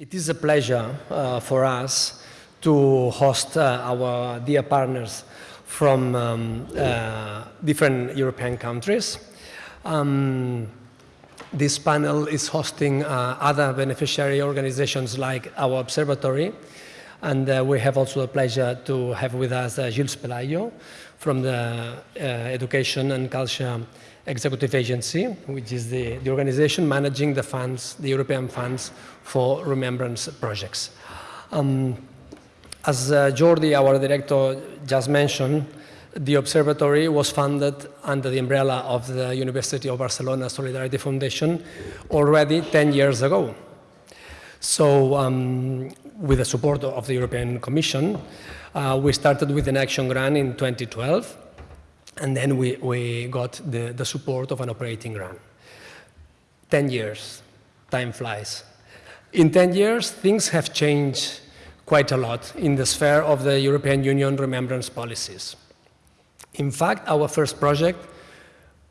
It is a pleasure uh, for us to host uh, our dear partners from um, uh, different European countries. Um, this panel is hosting uh, other beneficiary organizations like our observatory, and uh, we have also the pleasure to have with us uh, Gilles Pelayo from the Education and Culture Executive Agency, which is the, the organization managing the funds, the European funds for remembrance projects. Um, as uh, Jordi, our director, just mentioned, the observatory was funded under the umbrella of the University of Barcelona Solidarity Foundation already 10 years ago. So um, with the support of the European Commission, uh, we started with an action grant in 2012 and then we, we got the, the support of an operating grant. 10 years, time flies. In 10 years, things have changed quite a lot in the sphere of the European Union remembrance policies. In fact, our first project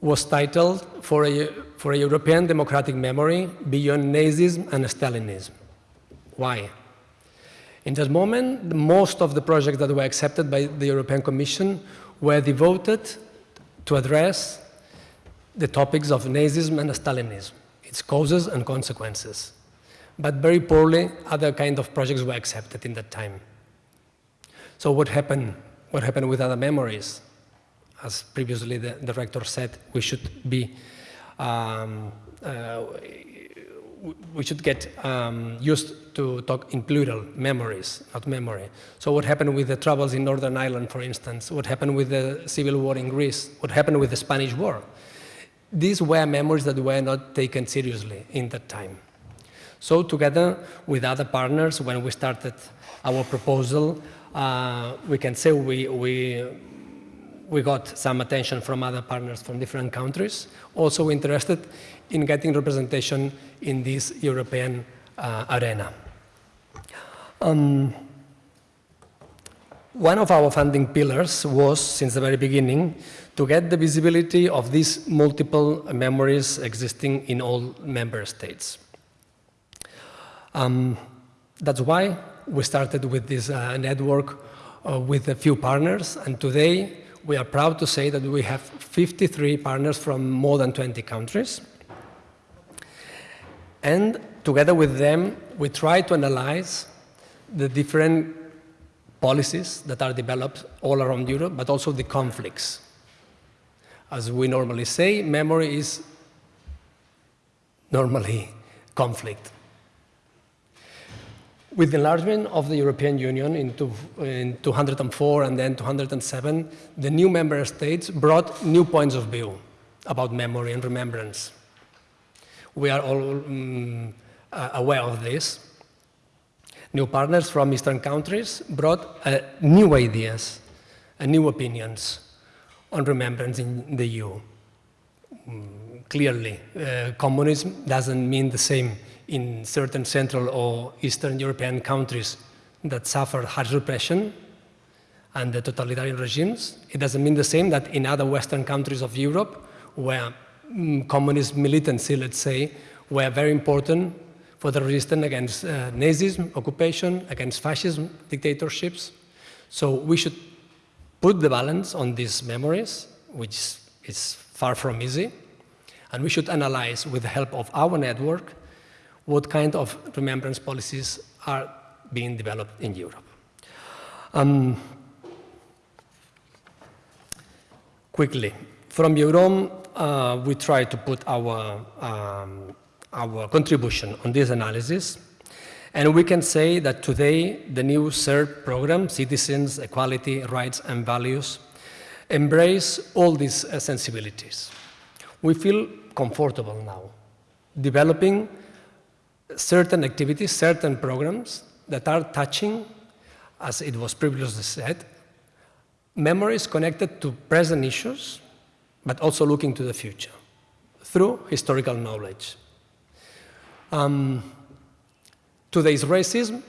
was titled for a, for a European democratic memory beyond Nazism and Stalinism. Why? In that moment, most of the projects that were accepted by the European Commission were devoted to address the topics of Nazism and Stalinism, its causes and consequences. But very poorly, other kind of projects were accepted in that time. So what happened? What happened with other memories? As previously the director said, we should be um, uh, we should get um, used to talk in plural, memories, not memory. So what happened with the troubles in Northern Ireland, for instance? What happened with the civil war in Greece? What happened with the Spanish War? These were memories that were not taken seriously in that time. So together with other partners, when we started our proposal, uh, we can say we, we, we got some attention from other partners from different countries, also interested in getting representation in this European uh, arena. Um, one of our funding pillars was, since the very beginning, to get the visibility of these multiple memories existing in all member states. Um, that's why we started with this uh, network uh, with a few partners, and today we are proud to say that we have 53 partners from more than 20 countries. And together with them, we try to analyze the different policies that are developed all around Europe, but also the conflicts. As we normally say, memory is normally conflict. With the enlargement of the European Union in, two, in 204 and then 207, the new member states brought new points of view about memory and remembrance. We are all um, aware of this. New partners from Eastern countries brought uh, new ideas and new opinions on remembrance in the EU. Um, clearly, uh, communism doesn't mean the same in certain Central or Eastern European countries that suffered harsh repression and the totalitarian regimes. It doesn't mean the same that in other Western countries of Europe, where mm, communist militancy, let's say, were very important for the resistance against uh, Nazism, occupation, against fascism, dictatorships. So we should put the balance on these memories, which is far from easy, and we should analyze with the help of our network what kind of remembrance policies are being developed in Europe. Um, quickly, from EUROM, uh, we try to put our um, our contribution on this analysis. And we can say that today, the new CERV program, Citizens, Equality, Rights and Values, embrace all these uh, sensibilities. We feel comfortable now, developing certain activities, certain programs that are touching, as it was previously said, memories connected to present issues, but also looking to the future through historical knowledge. Um, today's racism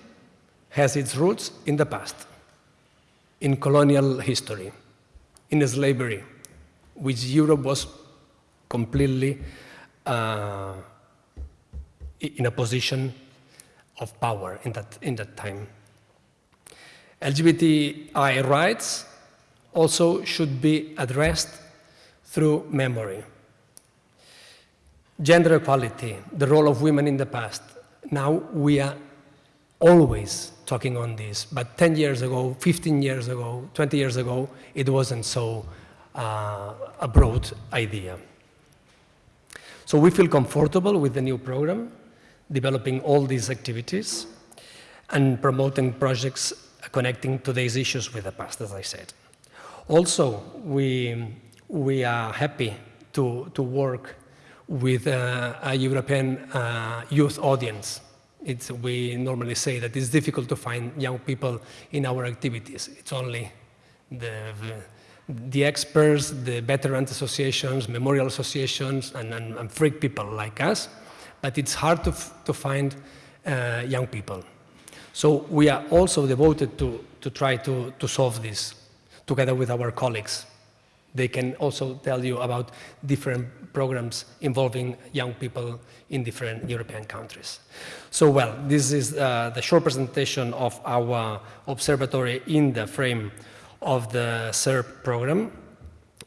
has its roots in the past, in colonial history, in slavery, which Europe was completely uh, in a position of power in that, in that time. LGBTI rights also should be addressed through memory. Gender equality, the role of women in the past. Now we are always talking on this, but 10 years ago, 15 years ago, 20 years ago, it wasn't so uh, a broad idea. So we feel comfortable with the new program, developing all these activities and promoting projects connecting today's issues with the past, as I said. Also, we, we are happy to, to work with uh, a European uh, youth audience. It's, we normally say that it's difficult to find young people in our activities. It's only the, the experts, the veterans associations, memorial associations, and, and, and freak people like us. But it's hard to, to find uh, young people. So we are also devoted to, to try to, to solve this together with our colleagues. They can also tell you about different programs involving young people in different European countries. So, well, this is uh, the short presentation of our observatory in the frame of the CERV program.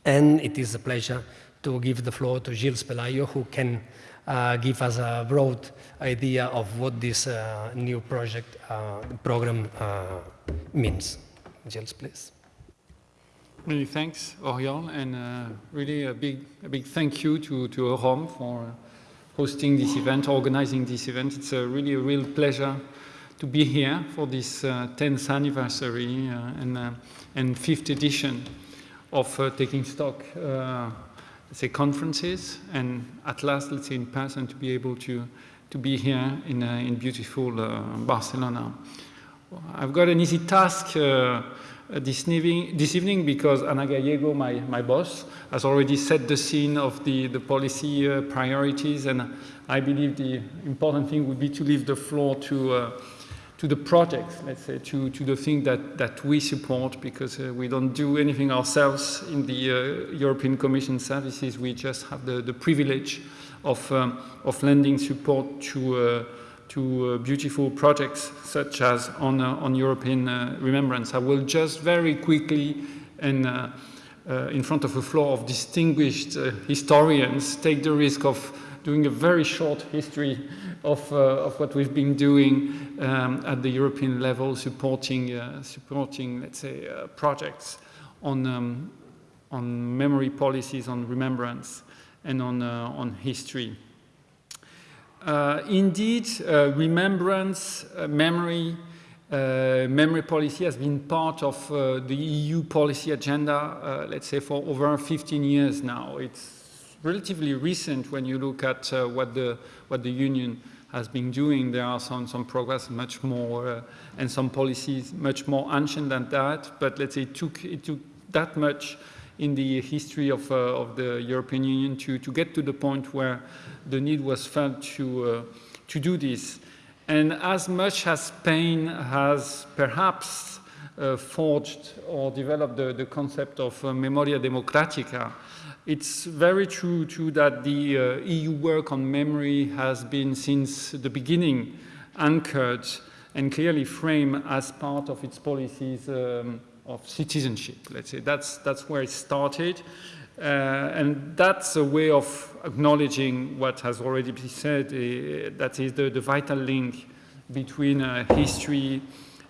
And it is a pleasure to give the floor to Gilles Pelayo, who can uh, give us a broad idea of what this uh, new project uh, program uh, means. Gilles, please. Many thanks, Oriol, and uh, really a big, a big thank you to, to Eurom for hosting this event, organizing this event. It's a really a real pleasure to be here for this uh, 10th anniversary uh, and, uh, and fifth edition of uh, Taking Stock, uh, say, conferences, and at last, let's say, in person, to be able to, to be here in, in beautiful Barcelona. I've got an easy task uh, this, evening, this evening because Ana Gallego, my, my boss, has already set the scene of the, the policy uh, priorities and I believe the important thing would be to leave the floor to, uh, to the projects, let's say, to, to the thing that, that we support because uh, we don't do anything ourselves in the uh, European Commission services. We just have the, the privilege of, um, of lending support to uh, to uh, beautiful projects such as on, uh, on European uh, remembrance. I will just very quickly and in front of a floor of distinguished historians take the risk of doing a very short history of, uh, of what we've been doing um, at the European level, supporting, uh, supporting let's say, uh, projects on, um, on memory policies, on remembrance, and on, on history. Uh, indeed, uh, remembrance, uh, memory, memory policy has been part of the EU policy agenda, let's say, for over 15 years now. It's relatively recent when you look at what, the, what the Union has been doing. There are some, some progress much more, uh, and some policies much more ancient than that, but let's say it took, it took that much in the history of, uh, of the European Union to, to get to the point where the need was felt to, uh, to do this. And as much as Spain has perhaps uh, forged or developed the, the concept of uh, memoria democratica, it's very true too that the uh, EU work on memory has been since the beginning anchored and clearly framed as part of its policies um, of citizenship. Let's say that's, that's where it started. Uh, and that's a way of acknowledging what has already been said, uh, that is the, the, vital link between uh, history,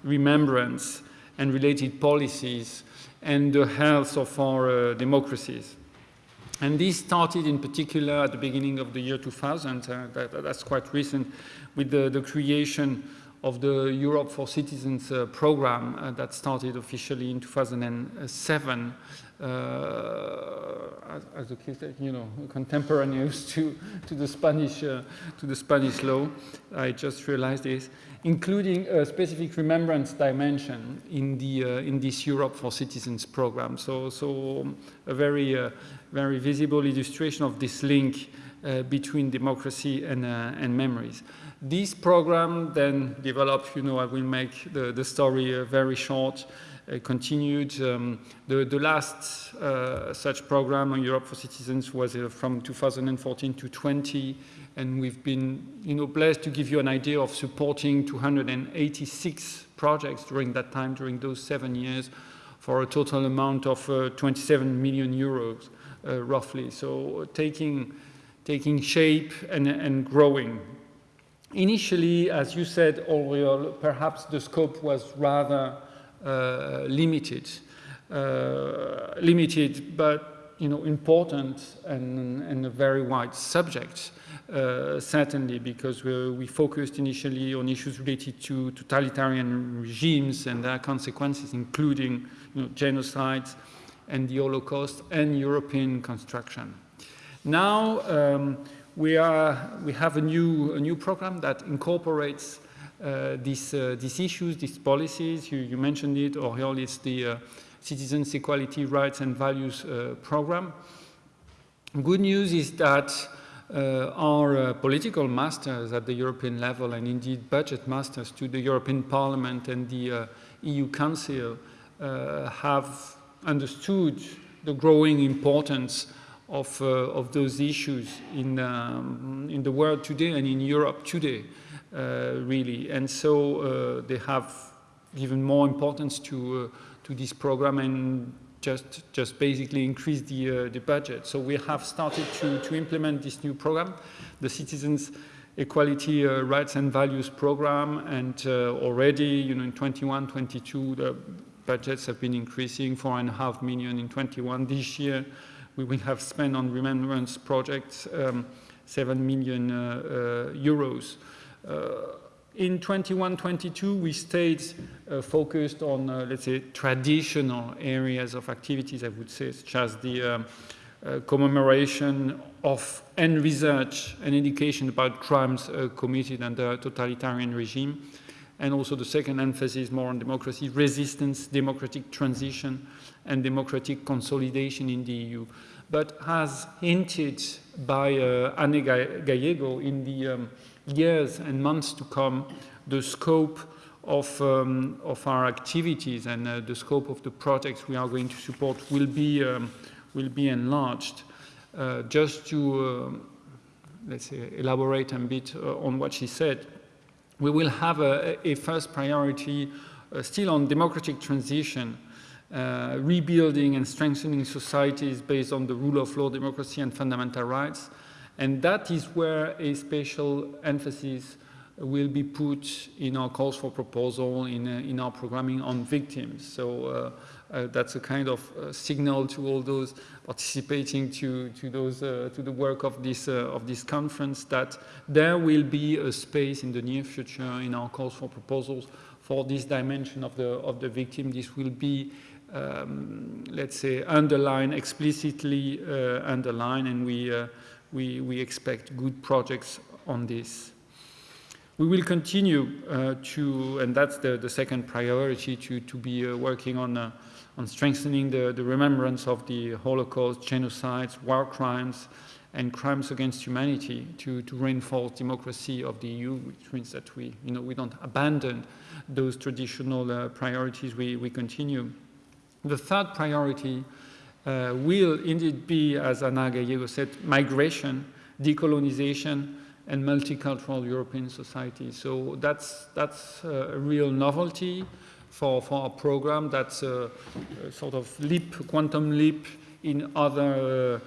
remembrance, and related policies, and the health of our uh, democracies. And this started in particular at the beginning of the year 2000, uh, that, that's quite recent, with the, the creation of the Europe for Citizens uh, program uh, that started officially in 2007 uh, as, as, a you know, contemporaneous to, to, the Spanish, uh, to the Spanish law. I just realized this, including a specific remembrance dimension in, the, uh, in this Europe for Citizens program. So, so a very, uh, very visible illustration of this link between democracy and, and memories. This program then developed, you know, I will make the, the story uh, very short, uh, continued. Um, the, the last uh, such program on Europe for Citizens was uh, from 2014 to 20, and we've been you know, blessed to give you an idea of supporting 286 projects during that time, during those seven years, for a total amount of uh, 27 million euros, uh, roughly. So taking, taking shape and, and growing. Initially, as you said, Oriol, perhaps the scope was rather uh, limited, uh, limited, but you know, important and, and a very wide subject. Uh, certainly because we, we, focused initially on issues related to totalitarian regimes and their consequences, including you know, genocides and the Holocaust and European construction. Now um, we, are, we have a new, a new program that incorporates uh, these, uh, these issues, these policies. You, you mentioned it, Oriol, it's the uh, Citizens Equality Rights and Values uh, program. Good news is that uh, our uh, political masters at the European level and indeed budget masters to the European Parliament and the EU Council have understood the growing importance of, uh, of those issues in, um, in the world today and in Europe today, uh, really. And so uh, they have given more importance to, to this program and just, just basically increase the, the budget. So we have started to, to implement this new program, the Citizens Equality uh, Rights and Values Program, and uh, already, you know, in 21, 22, the budgets have been increasing, four and a half million in 21. This year, we will have spent on remembrance projects um, 7 million uh, uh, euros. Uh, in 21-22, we stayed focused on, let's say, traditional areas of activities, I would say, such as the um, uh, commemoration of and research and education about crimes uh, committed under totalitarian regime. And also the second emphasis more on democracy, resistance, democratic transition, and democratic consolidation in the EU. But as hinted by uh, Ana Gallego in the um, years and months to come, the scope of, um, of our activities and uh, the scope of the projects we are going to support will be, um, will be enlarged. Uh, just to, uh, let's say, elaborate a bit uh, on what she said, we will have a, a first priority uh, still on democratic transition, uh, rebuilding and strengthening societies based on the rule of law, democracy and fundamental rights, and that is where a special emphasis will be put in our calls for proposal, in, uh, in our programming on victims. So uh, uh, that's a kind of uh, signal to all those participating to, to, those, uh, to the work of this, uh, of this conference that there will be a space in the near future in our calls for proposals for this dimension of the, of the victim. This will be um, let's say, underlined, explicitly underline, and we we, we expect good projects on this. We will continue uh, to, and that's the, the second priority, to, to be uh, working on, uh, on strengthening the, the remembrance of the Holocaust, genocides, war crimes, and crimes against humanity to, to reinforce democracy of the EU, which means that we, you know, we don't abandon those traditional uh, priorities, we, we continue. The third priority uh, will indeed be, as Ana Gallego said, migration, decolonization, and multicultural European society. So that's, that's a real novelty for, for our program. That's a, a sort of leap, quantum leap in other,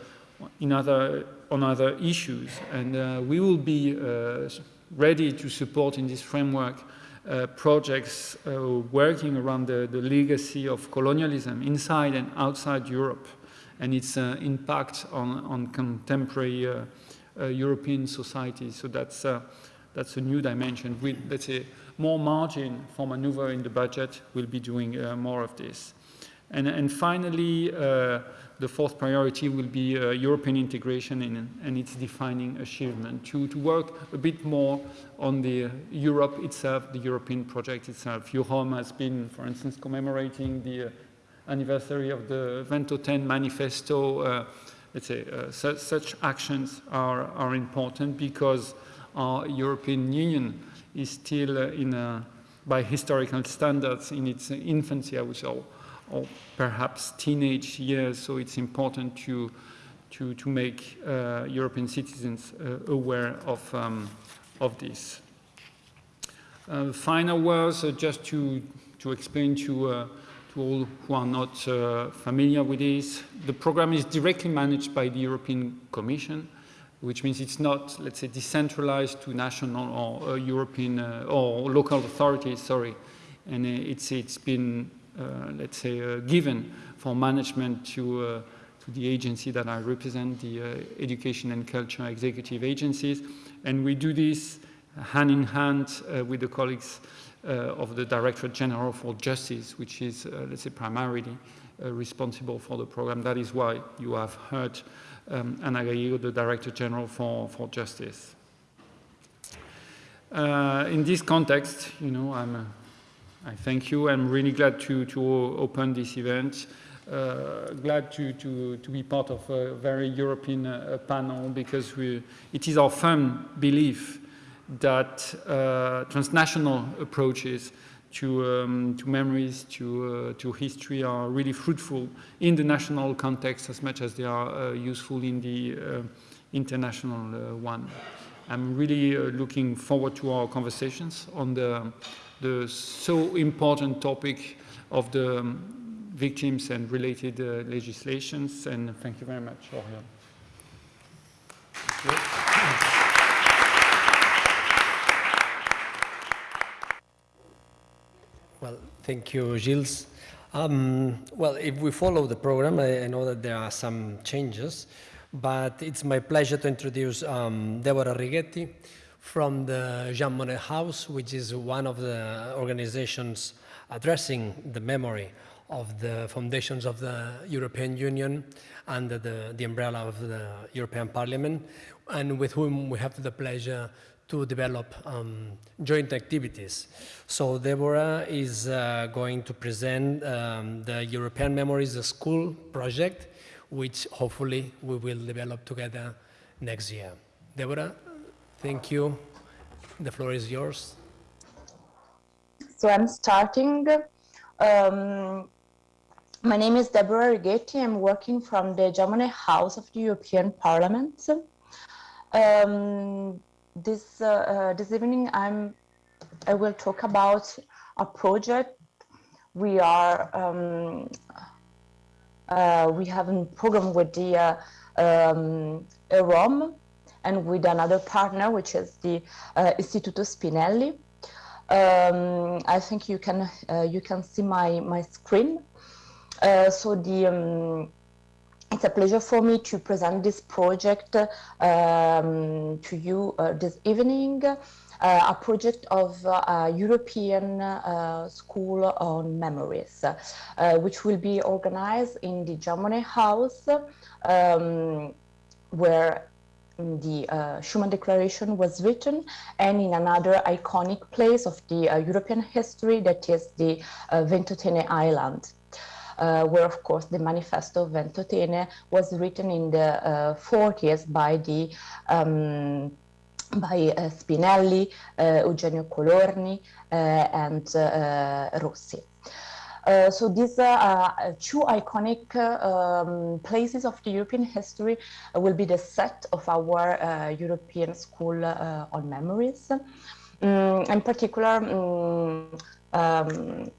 uh, in other, on other issues. And uh, we will be uh, ready to support in this framework uh, projects uh, working around the, the, legacy of colonialism inside and outside Europe and its uh, impact on, on contemporary uh, uh, European society. So that's, that's a new dimension. With, let's say, more margin for maneuver in the budget, we'll be doing more of this. And, and finally, the fourth priority will be uh, European integration in, and its defining achievement, to, to work a bit more on the Europe itself, the European project itself. EUROM has been, for instance, commemorating the uh, anniversary of the Ventotene manifesto. Uh, let's say uh, su such actions are, are important because our European Union is still uh, in a by historical standards in its infancy, I would say, or, perhaps teenage years. So it's important to to to make uh, European citizens uh, aware of um, of this. Uh, final words, uh, just to to explain to uh, to all who are not familiar with this. The program is directly managed by the European Commission which means it's not, let's say, decentralized to national or uh, European uh, or local authorities, sorry. And uh, it's, it's been, uh, let's say, uh, given for management to, to the agency that I represent, the Education and Culture Executive Agencies. And we do this hand in hand with the colleagues of the Directorate General for Justice, which is, let's say, primarily responsible for the program. That is why you have heard um, Ana Gallego, the Director General for, for Justice. Uh, in this context, you know, I'm, uh, I thank you. I'm really glad to, to open this event. Uh, glad to, to, to be part of a very European uh, panel because we, it is our firm belief that uh, transnational approaches to, um, to memories, to, uh, to history are really fruitful in the national context as much as they are uh, useful in the uh, international one. I'm really looking forward to our conversations on the, the so important topic of the um, victims and related uh, legislations. And thank you very much, Oriol. Well, thank you, Gilles. Um, well, if we follow the program, I, I, know that there are some changes, but it's my pleasure to introduce um, Deborah Righetti from the Jean Monnet House, which is one of the organizations addressing the memory of the foundations of the European Union under the, the umbrella of the European Parliament, and with whom we have the pleasure to develop um, joint activities. So Deborah is uh, going to present um, the European Memories School project, which hopefully we will develop together next year. Deborah, thank you. The floor is yours. So I'm starting. Um, my name is Deborah Righetti. I'm working from the Monnet House of the European Parliament. Um, this uh, uh, this evening I'm I will talk about a project we are um, uh, we have a program with the uh, um, EUROM and with another partner which is the uh, Istituto Spinelli. Um, I think you can uh, you can see my my screen. so the um, it's a pleasure for me to present this project um, to you uh, this evening. Uh, a project of uh, European uh, School on Memories, uh, which will be organized in the Monnet House, um, where the uh, Schuman Declaration was written, and in another iconic place of the European history, that is the Ventotene Island uh, where of course the Manifesto of Ventotene was written in the 40s uh, by the um, by uh, Spinelli, Eugenio Colorni, and Rossi. Uh, so these uh, two iconic um, places of the European history will be the set of our European School on Memories. Um, in particular, um,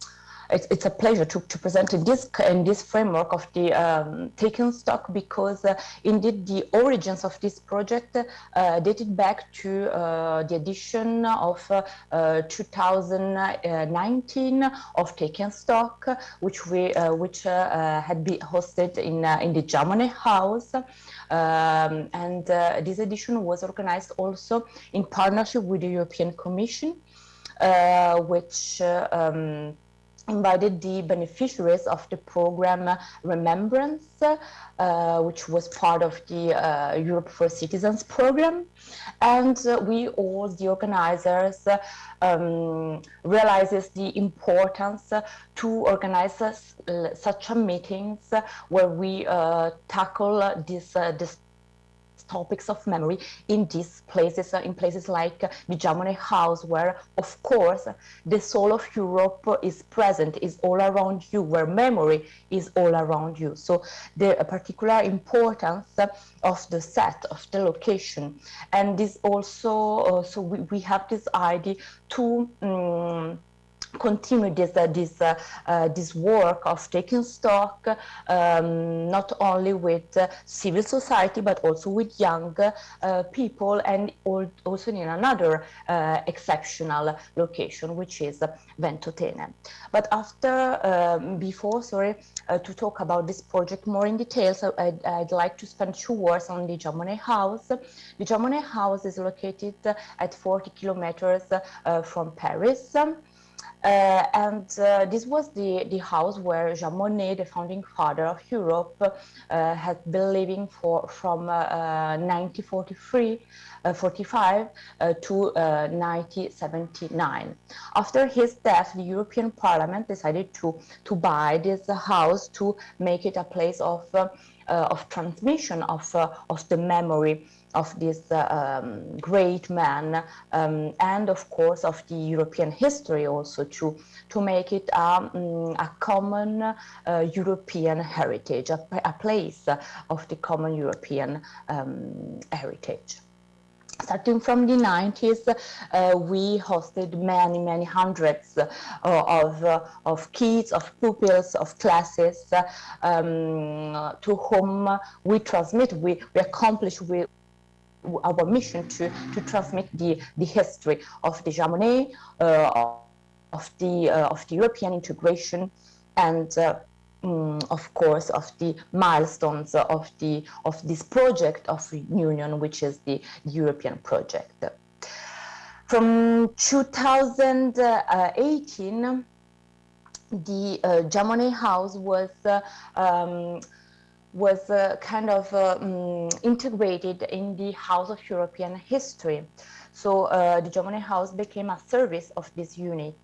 it's, it's a pleasure to, to present in this in this framework of the um, taken stock because uh, indeed the origins of this project uh, dated back to uh, the edition of uh, uh, 2019 of taken stock which we uh, which had been hosted in in the Monnet House. Um, and this edition was organized also in partnership with the European Commission which um, invited the beneficiaries of the program Remembrance, uh, which was part of the uh, Europe for Citizens program. And uh, we all, the organizers, um, realizes the importance to organize such meetings where we uh, tackle this, uh, this topics of memory in these places, uh, in places like uh, the Jean Monnet House, where, of course, the soul of Europe is present, is all around you, where memory is all around you. So the particular importance of the set, of the location. And this also, uh, so we, we have this idea to um, continue this uh, this uh, uh, this work of taking stock um, not only with uh, civil society but also with young uh, people and also in another uh, exceptional location which is Ventotene. But after um, before sorry to talk about this project more in detail so I'd, I'd, like to spend two words on the Jean House. The Jean House is located at 40 kilometers from Paris. Uh, and uh, this was the, the house where Jean Monnet, the founding father of Europe, uh, had been living for from uh, uh, 1943, uh, 45 to 1979. After his death, the European Parliament decided to, to buy this house to make it a place of, of transmission of, of the memory of this um, great man um, and of course of the European history also to, to make it um, a common uh, European heritage, a, a, place of the common European um, heritage. Starting from the 90s, uh, we hosted many, many hundreds uh, of, uh, of kids, of pupils, of classes um, to whom we transmit, we, we accomplish, we, our mission to, to transmit the, the history of the Jean Monnet, uh, of, the, uh, of the European integration, and uh, um, of course of the milestones of, the, of this project of union, which is the, European project. From 2018, the uh, Jean Monnet House was uh, um, was uh, kind of um, integrated in the House of European History. So uh, the Monnet House became a service of this unit.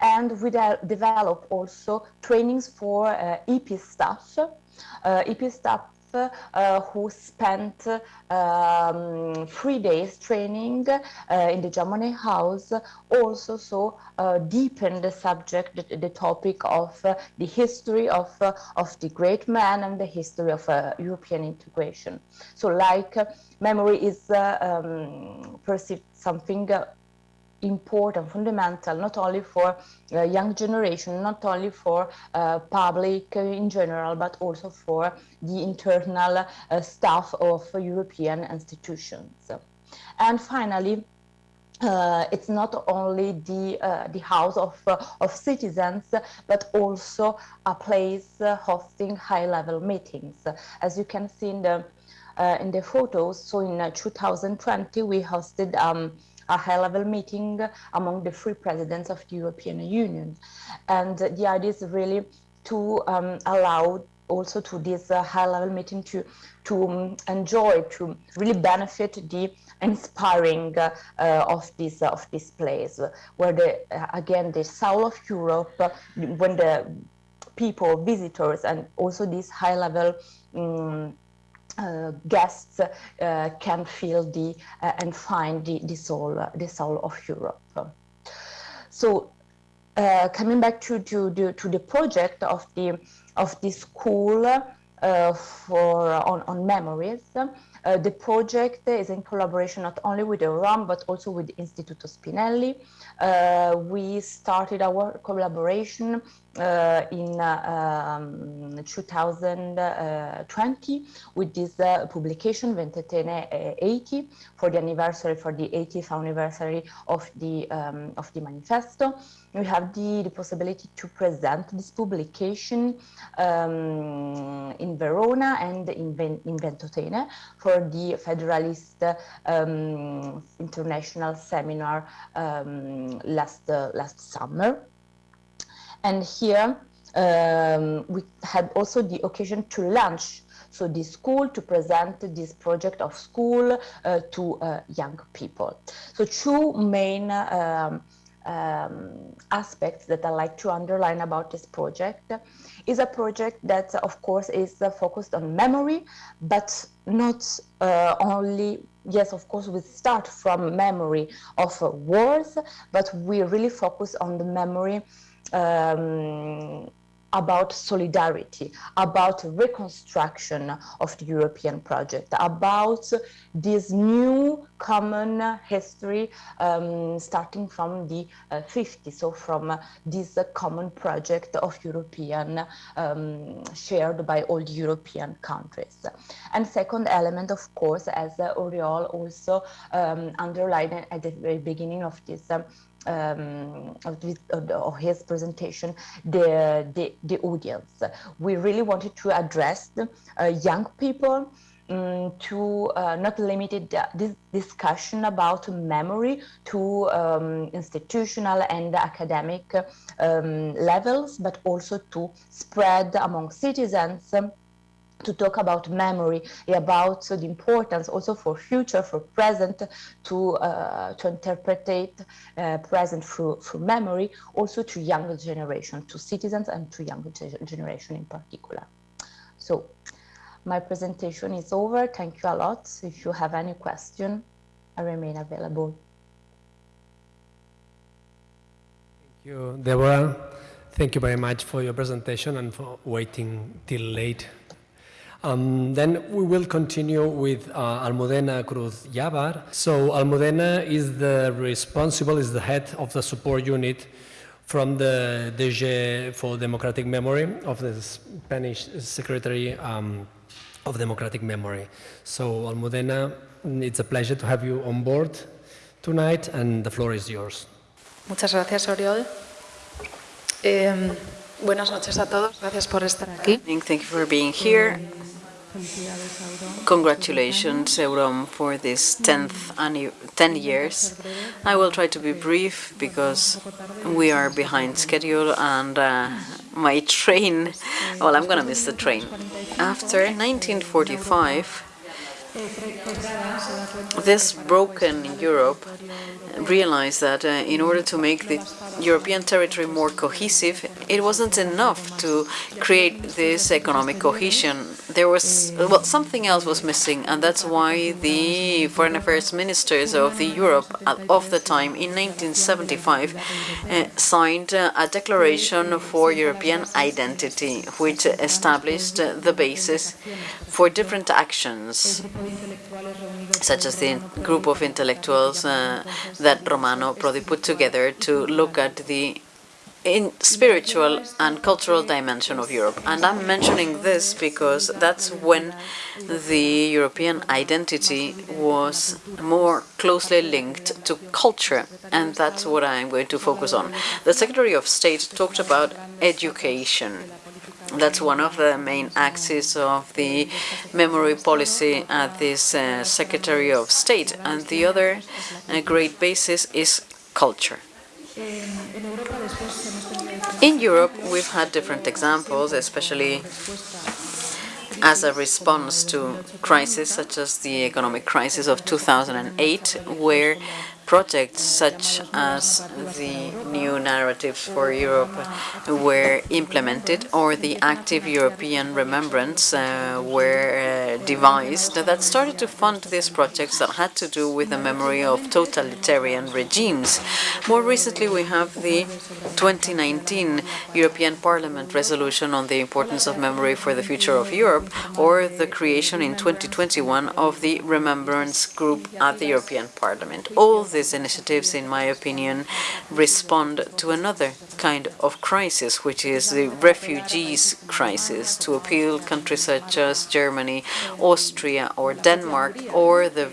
And we de developed also trainings for uh, EP staff. Uh, EP staff uh, who spent um, three days training uh, in the Jean House also so uh, deepen the subject, the, the topic of the history of, of the great man and the history of European integration. So like memory is um, perceived something important, fundamental, not only for uh, young generation, not only for uh, public in general, but also for the internal uh, staff of European institutions. And finally, uh, it's not only the uh, the house of uh, of citizens, but also a place hosting high-level meetings. As you can see in the in the photos, so in 2020 we hosted. Um, a high-level meeting among the three presidents of the European Union. And the idea is really to um, allow also to this uh, high-level meeting to to um, enjoy, to really benefit the inspiring uh, uh, of this uh, of this place, where the uh, again the soul of Europe, when the people, visitors, and also this high-level um, uh, guests uh, can feel the uh, and find the, the soul the soul of Europe. So coming back to, to, to, to the project of the of the school uh, for on, on memories. Uh, the project is in collaboration not only with the EUROM but also with Istituto Spinelli. Uh, we started our collaboration uh, in uh, um, 2020 with this uh, publication Ventotene 80 for the anniversary for the 80th anniversary of the um, of the manifesto we have the, the possibility to present this publication um, in Verona and in, in Ventotene for the Federalist um, International Seminar um, last, uh, last summer. And here um, we had also the occasion to launch so the school to present this project of school uh, to uh, young people. So two main um, um, aspects that I like to underline about this project is a project that, of course, is focused on memory, but not uh, only, yes, of course, we start from memory of wars, but we really focus on the memory um, about solidarity, about reconstruction of the European project, about this new common history um, starting from the uh, 50s, so from uh, this uh, common project of European um, shared by all European countries. And second element, of course, as uh, Oriol also um, underlined at the very beginning of this um, of, this, of, his presentation, the, the, the, audience. We really wanted to address uh, young people um, to uh, not limited this discussion about memory to um, institutional and academic um, levels, but also to spread among citizens to talk about memory, about the importance also for future, for present, to uh, to interpret uh, present through through memory, also to younger generation, to citizens and to younger generation in particular. So, my presentation is over. Thank you a lot. If you have any question, I remain available. Thank you, Deborah. Thank you very much for your presentation and for waiting till late um, then we will continue with uh, Almudena Cruz Yabar. So Almudena is the responsible, is the head of the support unit from the DG for Democratic Memory of the Spanish Secretary um, of Democratic Memory. So Almudena, it's a pleasure to have you on board tonight and the floor is yours. Muchas gracias, Oriol. Eh, buenas noches a todos. Gracias por estar aquí. Thank you for being here. Congratulations, Eurom, for this 10th 10 years. I will try to be brief because we are behind schedule and uh, my train, well, I'm going to miss the train. After 1945, this broken Europe realized that uh, in order to make the European territory more cohesive, it wasn't enough to create this economic cohesion. There was, well, something else was missing, and that's why the foreign affairs ministers of the Europe of the time in 1975 uh, signed uh, a declaration for European identity, which established the basis for different actions such as the group of intellectuals uh, that Romano Prodi put together to look at the in spiritual and cultural dimension of Europe. And I'm mentioning this because that's when the European identity was more closely linked to culture, and that's what I'm going to focus on. The Secretary of State talked about education. That's one of the main axes of the memory policy at this uh, Secretary of State. And the other uh, great basis is culture. In Europe, we've had different examples, especially as a response to crises such as the economic crisis of 2008, where projects such as the new narratives for Europe were implemented or the active European remembrance uh, were uh, devised that started to fund these projects that had to do with the memory of totalitarian regimes. More recently, we have the 2019 European Parliament resolution on the importance of memory for the future of Europe or the creation in 2021 of the Remembrance Group at the European Parliament. All these initiatives, in my opinion, respond to another kind of crisis, which is the refugees crisis, to appeal countries such as Germany, Austria, or Denmark, or the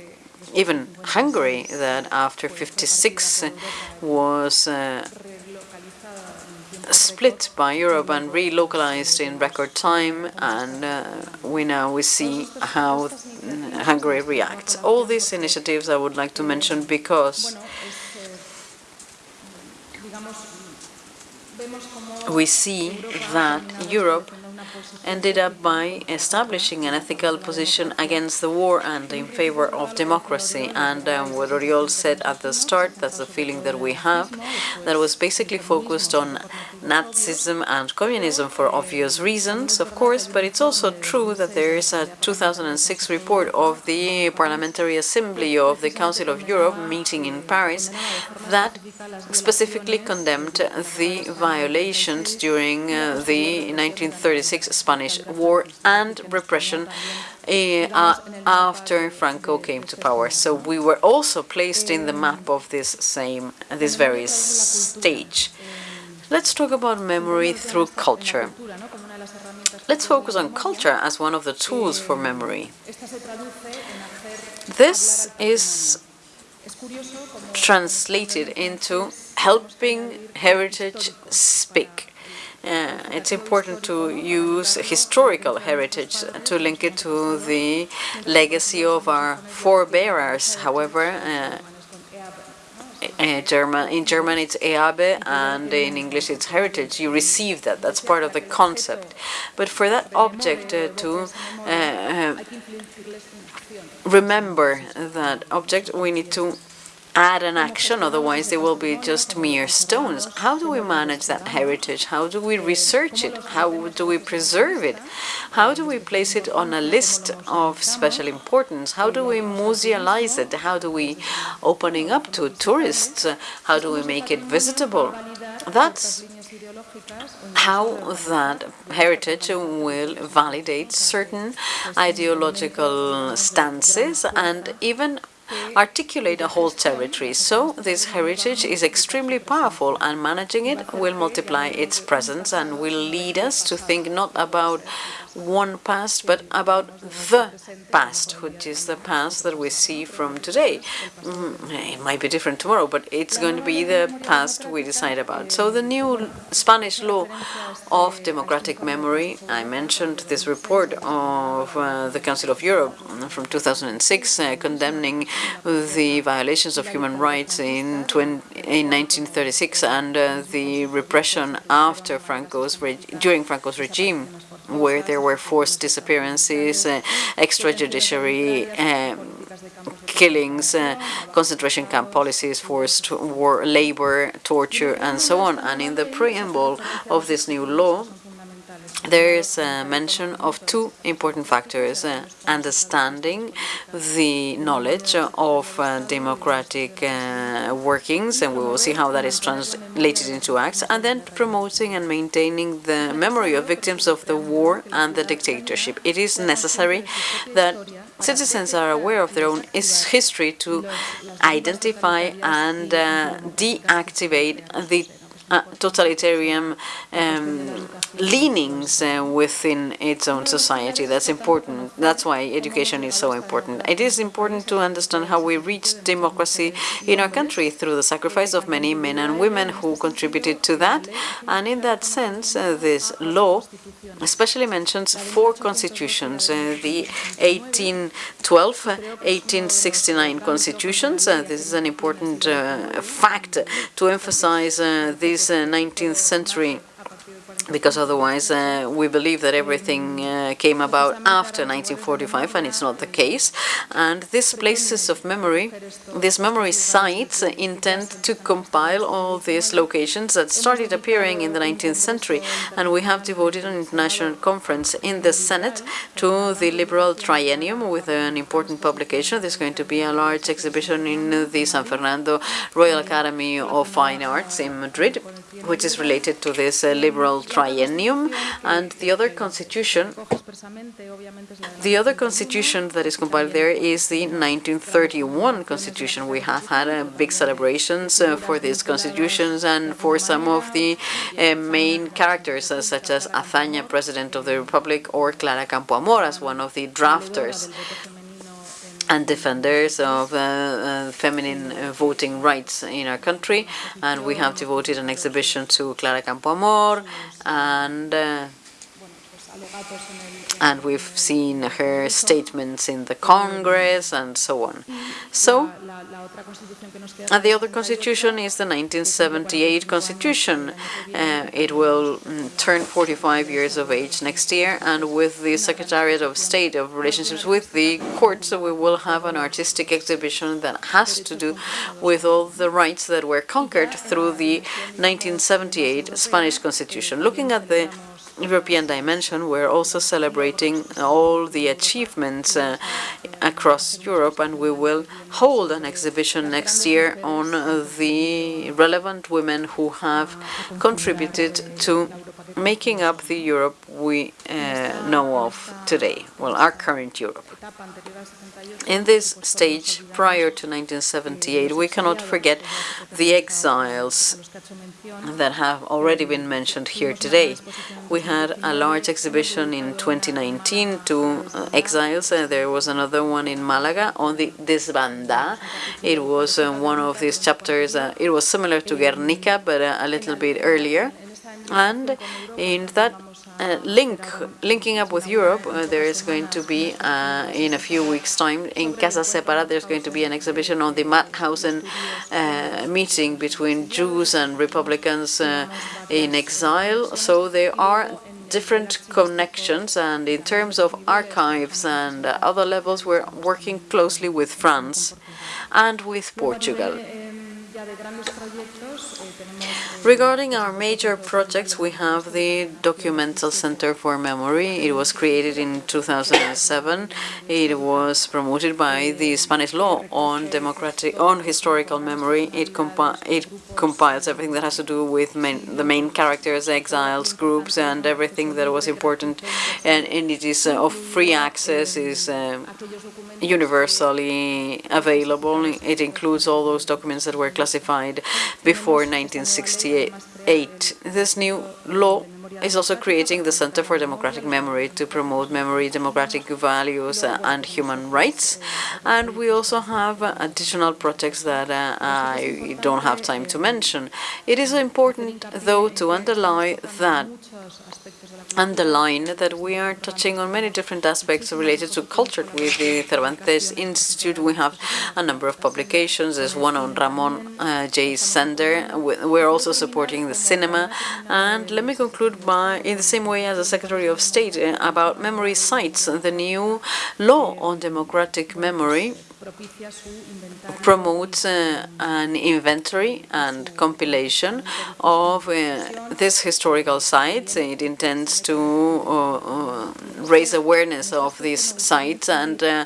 even Hungary, that after 56 was uh, split by Europe and relocalized in record time, and uh, we now we see how Hungary reacts. All these initiatives I would like to mention because we see that Europe ended up by establishing an ethical position against the war and in favor of democracy. And um, what Oriol said at the start, that's the feeling that we have, that was basically focused on Nazism and communism for obvious reasons, of course, but it's also true that there is a 2006 report of the Parliamentary Assembly of the Council of Europe meeting in Paris that specifically condemned the violations during uh, the 1936 Spanish War and repression uh, after Franco came to power. So we were also placed in the map of this same, this very stage. Let's talk about memory through culture. Let's focus on culture as one of the tools for memory. This is translated into helping heritage speak. Uh, it's important to use historical heritage to link it to the legacy of our forebearers. However, uh, uh, German, in German it's Erbe and in English it's heritage. You receive that. That's part of the concept. But for that object uh, to uh, remember that object, we need to add an action, otherwise they will be just mere stones. How do we manage that heritage? How do we research it? How do we preserve it? How do we place it on a list of special importance? How do we musealize it? How do we opening up to tourists? How do we make it visitable? That's how that heritage will validate certain ideological stances and even articulate a whole territory. So this heritage is extremely powerful and managing it will multiply its presence and will lead us to think not about one past, but about the past, which is the past that we see from today. Mm, it might be different tomorrow, but it's going to be the past we decide about. So the new Spanish law of democratic memory, I mentioned this report of uh, the Council of Europe from 2006 uh, condemning the violations of human rights in, 20, in 1936 and uh, the repression after Franco's during Franco's regime where there were forced disappearances, uh, extrajudiciary um, killings, uh, concentration camp policies, forced war, labor, torture, and so on. And in the preamble of this new law, there is a mention of two important factors, uh, understanding the knowledge of uh, democratic uh, workings, and we will see how that is translated into acts, and then promoting and maintaining the memory of victims of the war and the dictatorship. It is necessary that citizens are aware of their own history to identify and uh, deactivate the uh, totalitarian um, leanings uh, within its own society. That's important. That's why education is so important. It is important to understand how we reached democracy in our country through the sacrifice of many men and women who contributed to that. And in that sense, uh, this law especially mentions four constitutions, uh, the 1812, 1869 constitutions. Uh, this is an important uh, fact to emphasize uh, the 19th century because otherwise uh, we believe that everything uh, came about after 1945 and it's not the case. And these places of memory, these memory sites intend to compile all these locations that started appearing in the 19th century and we have devoted an international conference in the Senate to the liberal triennium with an important publication. There's going to be a large exhibition in the San Fernando Royal Academy of Fine Arts in Madrid, which is related to this uh, liberal triennium, and the other constitution, the other constitution that is compiled there is the 1931 constitution. We have had uh, big celebrations uh, for these constitutions and for some of the uh, main characters, uh, such as Azaña, President of the Republic, or Clara Campoamor as one of the drafters and defenders of uh, uh, feminine uh, voting rights in our country. And we have devoted an exhibition to Clara Campoamor and uh, And we've seen her statements in the Congress and so on. So, and the other constitution is the 1978 constitution. Uh, it will mm, turn 45 years of age next year, and with the Secretariat of State of Relationships with the courts, we will have an artistic exhibition that has to do with all the rights that were conquered through the 1978 Spanish constitution. Looking at the European dimension, we're also celebrating all the achievements uh, across Europe, and we will hold an exhibition next year on uh, the relevant women who have contributed to making up the Europe we uh, know of today, well, our current Europe. In this stage, prior to 1978, we cannot forget the exiles that have already been mentioned here today. We had a large exhibition in 2019 to uh, exiles. Uh, there was another one in Malaga on the Desbandá. It was uh, one of these chapters. Uh, it was similar to Guernica, but uh, a little bit earlier. And in that uh, link, linking up with Europe, uh, there is going to be, uh, in a few weeks' time, in Casa Sefarad, there's going to be an exhibition on the Mauthausen uh, meeting between Jews and Republicans uh, in exile. So there are different connections, and in terms of archives and other levels, we're working closely with France and with Portugal. Regarding our major projects, we have the Documental Center for Memory. It was created in 2007. It was promoted by the Spanish law on democratic, on historical memory. It, compi it compiles everything that has to do with main, the main characters, exiles, groups, and everything that was important. And, and it is uh, of free access, is uh, universally available. It includes all those documents that were classified before 1968. This new law is also creating the Center for Democratic Memory to promote memory, democratic values, uh, and human rights. And we also have uh, additional projects that uh, I don't have time to mention. It is important, though, to underline that underline that we are touching on many different aspects related to culture. With the Cervantes Institute, we have a number of publications. There's one on Ramon uh, J. Sender. We're also supporting the cinema. And let me conclude by, in the same way as the Secretary of State, uh, about memory sites. The new law on democratic memory promotes uh, an inventory and compilation of uh, these historical sites. It intends to uh, uh raise awareness of these sites and uh,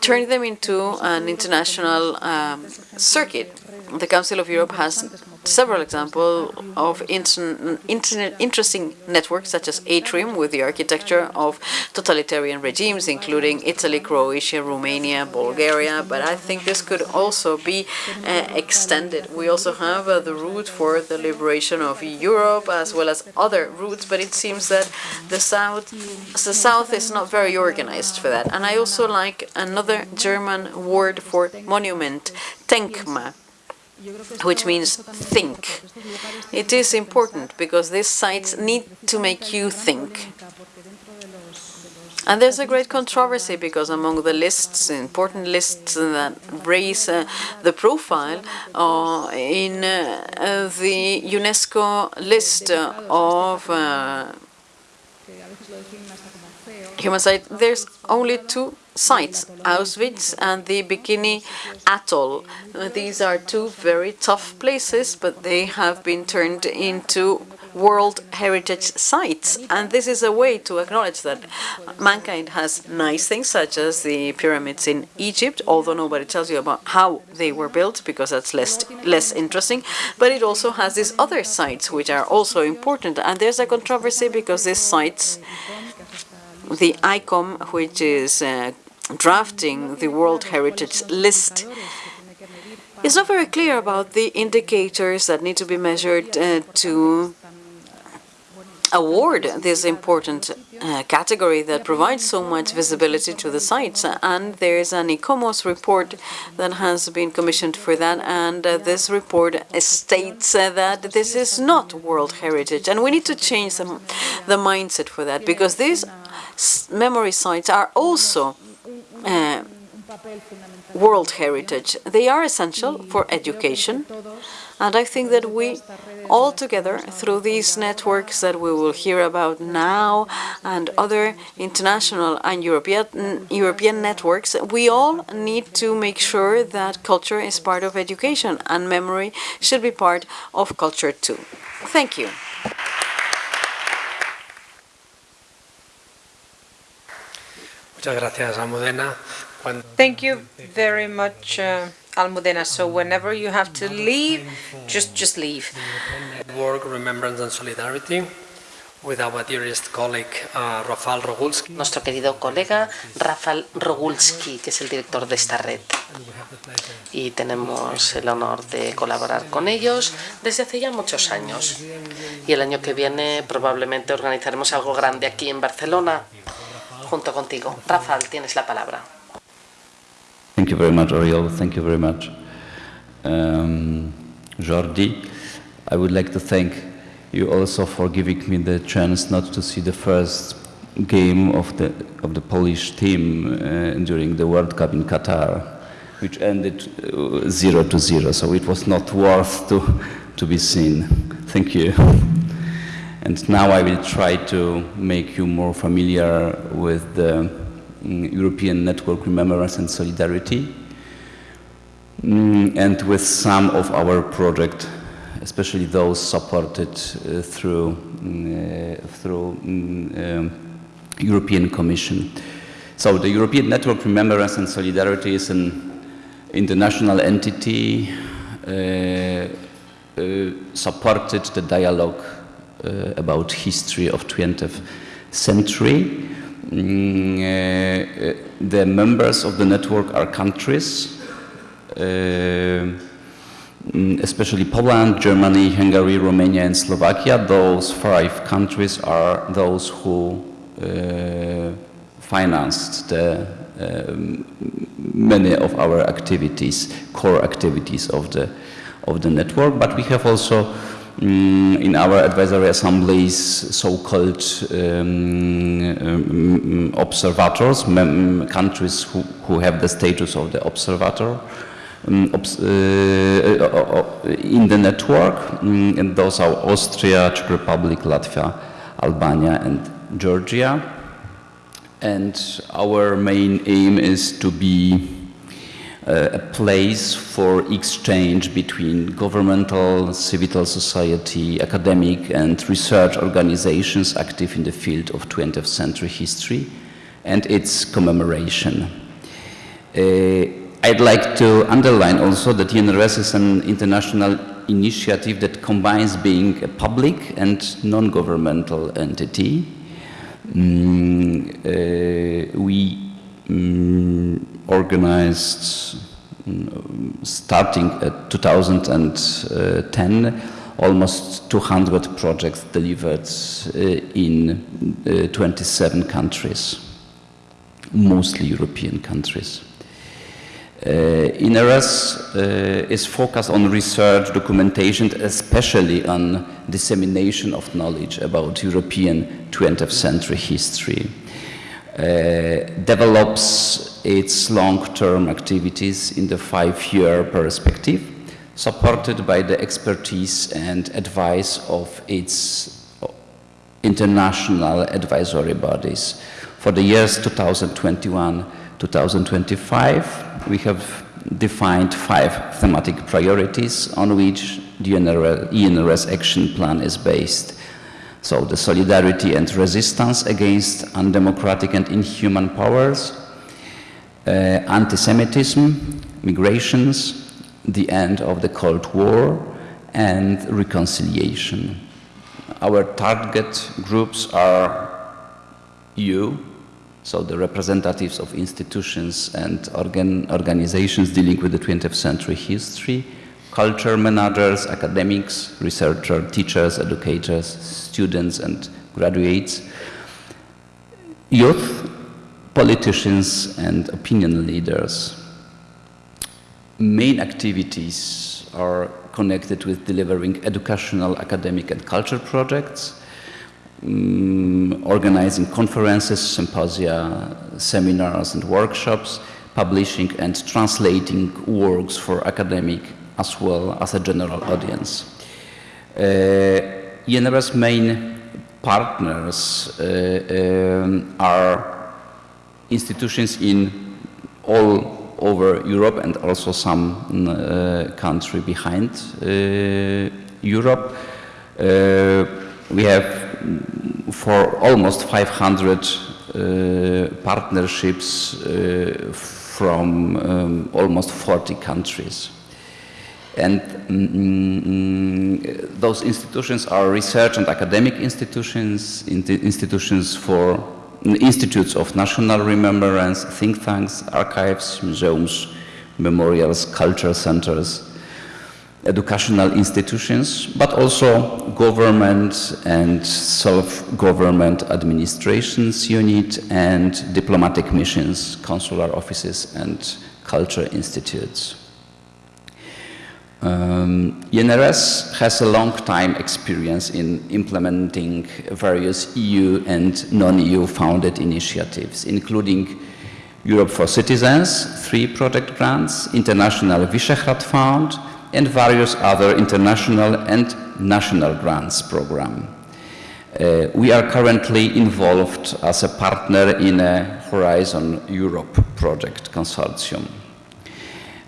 turn them into an international um, circuit. The Council of Europe has several examples of interesting networks such as Atrium with the architecture of totalitarian regimes, including Italy, Croatia, Romania, Bulgaria, but I think this could also be uh, extended. We also have uh, the route for the liberation of Europe as well as other routes, but it seems that the South, the South is not very organized for that. And I also like another German word for monument, Denkmal which means think. It is important because these sites need to make you think. And there's a great controversy because among the lists, important lists that raise uh, the profile uh, in uh, the UNESCO list of uh, human sites, there's only two sites, Auschwitz and the Bikini Atoll. These are two very tough places, but they have been turned into World Heritage Sites. And this is a way to acknowledge that mankind has nice things, such as the pyramids in Egypt, although nobody tells you about how they were built, because that's less, less interesting. But it also has these other sites, which are also important. And there's a controversy because these sites the ICOM, which is uh, drafting the World Heritage List is not very clear about the indicators that need to be measured uh, to award this important uh, category that provides so much visibility to the sites. And there's an ICOMOS report that has been commissioned for that. And uh, this report states uh, that this is not World Heritage. And we need to change the, the mindset for that because these memory sites are also uh, World Heritage. They are essential for education. And I think that we all together, through these networks that we will hear about now and other international and European, European networks, we all need to make sure that culture is part of education and memory should be part of culture too. Thank you. Thank you very much, uh, Almudena. So whenever you have to leave, just just leave. Network Remembrance and Solidarity with our dearest colleague uh, Rafal Rogulski. Nuestro querido colega Rafal Rogulski, que es el director de esta red. Y tenemos el honor de colaborar con ellos desde hace ya muchos años. Y el año que viene probablemente organizaremos algo grande aquí en Barcelona junto contigo. Rafal, tienes la palabra. Thank you very much, Oriol. Thank you very much, um, Jordi. I would like to thank you also for giving me the chance not to see the first game of the of the Polish team uh, during the World Cup in Qatar, which ended uh, zero to zero. So it was not worth to to be seen. Thank you. And now I will try to make you more familiar with the Mm, European Network Remembrance and Solidarity, mm, and with some of our projects, especially those supported uh, through, mm, uh, through um, European Commission. So the European Network Remembrance and Solidarity is an international entity uh, uh supported the dialogue about history of 20th century Mm, uh, the members of the network are countries, uh, mm, especially Poland, Germany, Hungary, Romania, and Slovakia. Those five countries are those who uh, financed the, um, many of our activities, core activities of the of the network. But we have also Mm, in our advisory assemblies so-called um, um, observators, countries who, who have the status of the observator um, obs uh, uh, uh, in the network, mm, and those are Austria, Czech Republic, Latvia, Albania, and Georgia. And our main aim is to be a place for exchange between governmental, civil society, academic and research organizations active in the field of 20th century history and its commemoration. Uh, I'd like to underline also that ENRS is an international initiative that combines being a public and non-governmental entity. Mm, uh, we um, organized um, starting at 2010 almost 200 projects delivered uh, in uh, 27 countries, mostly European countries. Uh, ENRS uh, is focused on research, documentation, especially on dissemination of knowledge about European 20th century history. Uh, develops its long-term activities in the five-year perspective, supported by the expertise and advice of its international advisory bodies. For the years 2021-2025, we have defined five thematic priorities on which the ENRS action plan is based. So the solidarity and resistance against undemocratic and inhuman powers, uh, anti-Semitism, migrations, the end of the Cold War, and reconciliation. Our target groups are you, so the representatives of institutions and organ organizations dealing with the 20th century history, culture managers, academics, researchers, teachers, educators, students and graduates, youth, politicians and opinion leaders. Main activities are connected with delivering educational, academic and cultural projects, um, organizing conferences, symposia, seminars and workshops, publishing and translating works for academic as well as a general audience. Uh, main partners uh, um, are institutions in all over Europe and also some uh, country behind uh, Europe. Uh, we have for almost 500 uh, partnerships from um, almost 40 countries. And mm, those institutions are research and academic institutions, institutions for institutes of national remembrance, think tanks, archives, museums, memorials, culture centers, educational institutions, but also government and self-government administrations unit and diplomatic missions, consular offices and culture institutes. Um, has a long time experience in implementing various EU and non-EU founded initiatives, including Europe for Citizens, three project grants, International Visegrad Fund, and various other international and national grants program. Uh, we are currently involved as a partner in a Horizon Europe project consortium.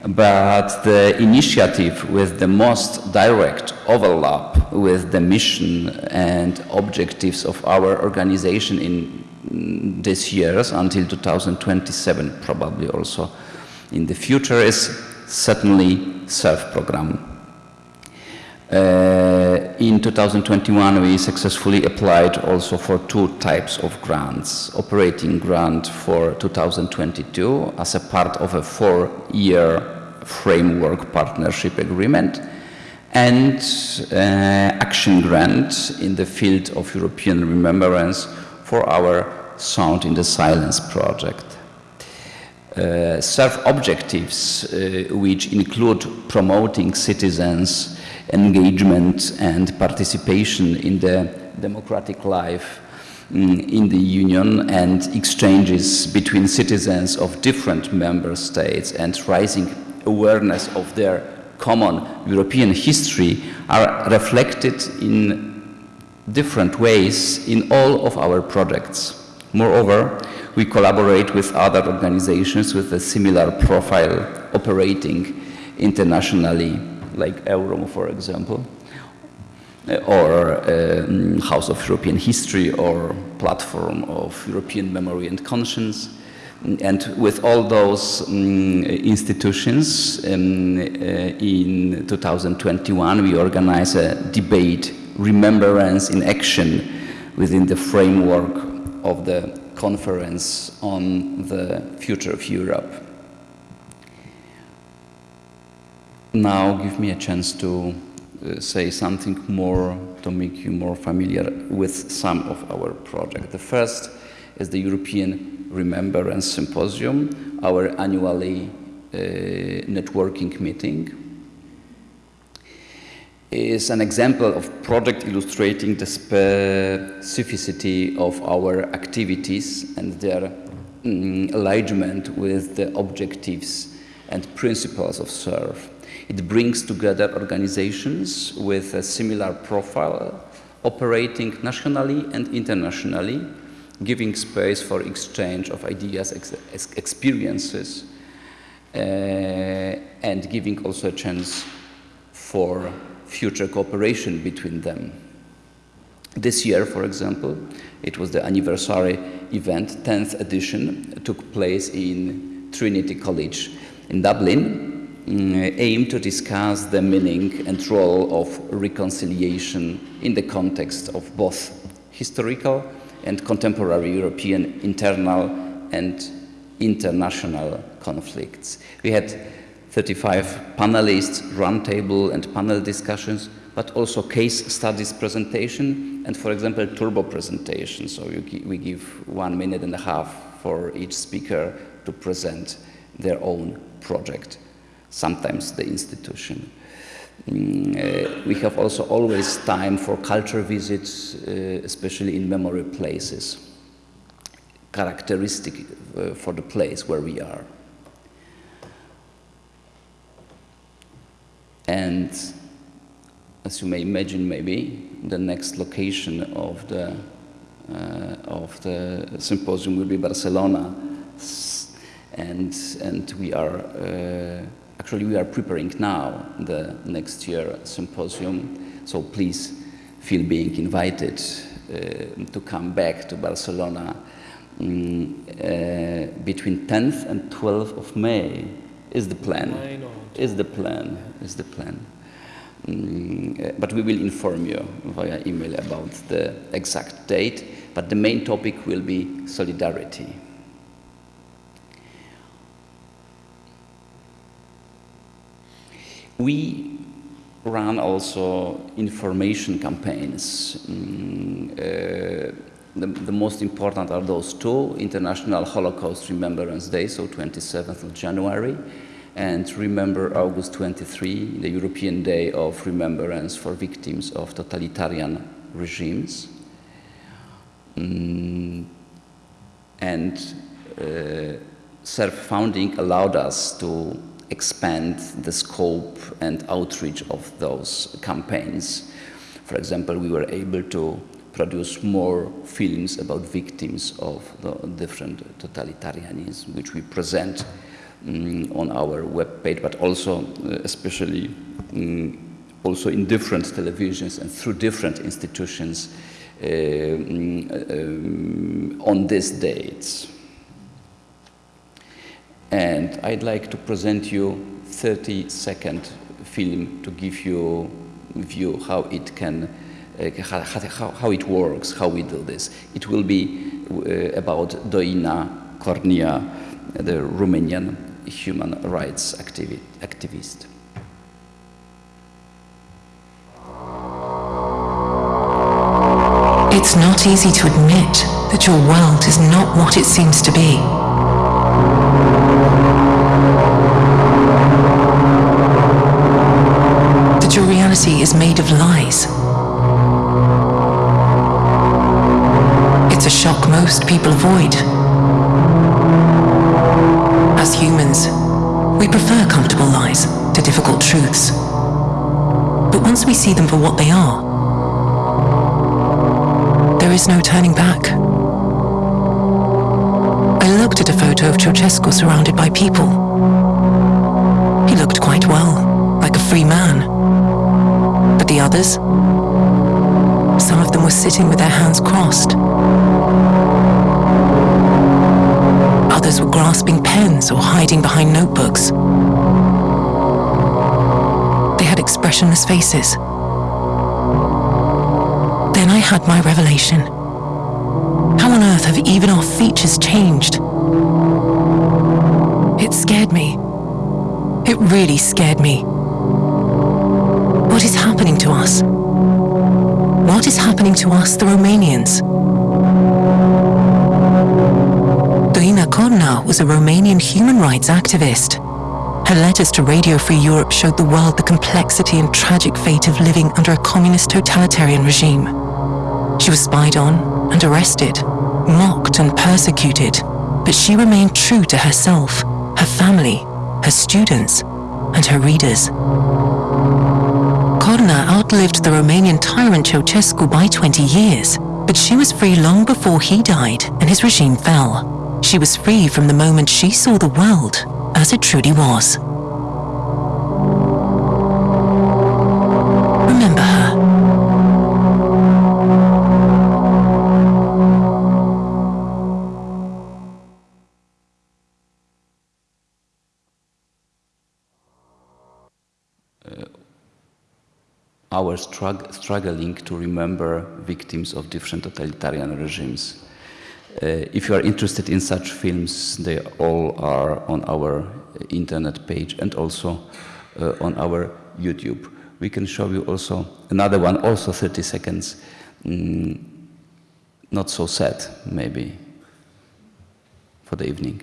But the initiative with the most direct overlap with the mission and objectives of our organization in this years until 2027, probably also in the future, is certainly CERV program. Uh, in 2021, we successfully applied also for two types of grants. Operating grant for 2022 as a part of a four-year framework partnership agreement and uh, action grant in the field of European remembrance for our Sound in the Silence project. Uh, objectives uh, which include promoting citizens' engagement and participation in the democratic life um, in the Union and exchanges between citizens of different member states and rising awareness of their common European history are reflected in different ways in all of our projects. Moreover, we collaborate with other organizations with a similar profile operating internationally, like EUROM, for example, uh, or um, House of European History, or Platform of European Memory and Conscience. And with all those um, institutions, um, uh, in 2021, we organize a debate, Remembrance in Action, within the framework of the conference on the future of Europe. Now give me a chance to uh, say something more to make you more familiar with some of our projects. The first is the European Remembrance Symposium, our annually uh, networking meeting is an example of project illustrating the specificity of our activities and their mm, alignment with the objectives and principles of CERV. It brings together organizations with a similar profile, operating nationally and internationally, giving space for exchange of ideas, ex experiences, uh, and giving also a chance for future cooperation between them. This year, for example, it was the anniversary event, 10th edition, took place in Trinity College in Dublin, mm, aimed to discuss the meaning and role of reconciliation in the context of both historical and contemporary European internal and international conflicts. We had 35 panelists, roundtable and panel discussions, but also case studies presentation and, for example, turbo presentation. So we give one minute and a half for each speaker to present their own project, sometimes the institution. Mm, uh, we have also always time for culture visits, uh, especially in memory places, characteristic uh, for the place where we are. And as you may imagine, maybe the next location of the uh, of the symposium will be Barcelona, and and we are uh, actually we are preparing now the next year symposium. So please feel being invited uh, to come back to Barcelona um, between 10th and 12th of May is the plan. Is the plan? Is the plan? Mm, but we will inform you via email about the exact date. But the main topic will be solidarity. We run also information campaigns. Mm, uh, the, the, most important are those two, International Holocaust Remembrance Day, so 27th of January, and Remember August 23, the European Day of Remembrance for Victims of Totalitarian Regimes. Mm, and uh, CERV funding allowed us to expand the scope and outreach of those campaigns. For example, we were able to produce more films about victims of the different totalitarianism, which we present um, on our webpage, but also uh, especially um, also in different televisions and through different institutions uh, um, on these dates. And I'd like to present you 30 second film to give you view how it can, uh, how, how, it works, how we do this. It will be uh, about Doina Cornea, the Romanian human rights activi activist. It's not easy to admit that your world is not what it seems to be. Is made of lies. It's a shock most people avoid. As humans, we prefer comfortable lies to difficult truths. But once we see them for what they are, there is no turning back. I looked at a photo of Ceausescu surrounded by people. He looked quite well, like a free man. Others? Some of them were sitting with their hands crossed. Others were grasping pens or hiding behind notebooks. They had expressionless faces. Then I had my revelation. How on earth have even our features changed? It scared me. It really scared me. What is happening to us? What is happening to us, the Romanians? Doina Cornea was a Romanian human rights activist. Her letters to Radio Free Europe showed the world the complexity and tragic fate of living under a communist totalitarian regime. She was spied on and arrested, mocked and persecuted, but she remained true to herself, her family, her students, and her readers. Outlived the Romanian tyrant Ceausescu by 20 years, but she was free long before he died and his regime fell. She was free from the moment she saw the world as it truly was. Our strugg struggling to remember victims of different totalitarian regimes. Uh, if you are interested in such films, they all are on our internet page and also uh, on our YouTube. We can show you also another one, also 30 seconds. Mm, not so sad, maybe, for the evening.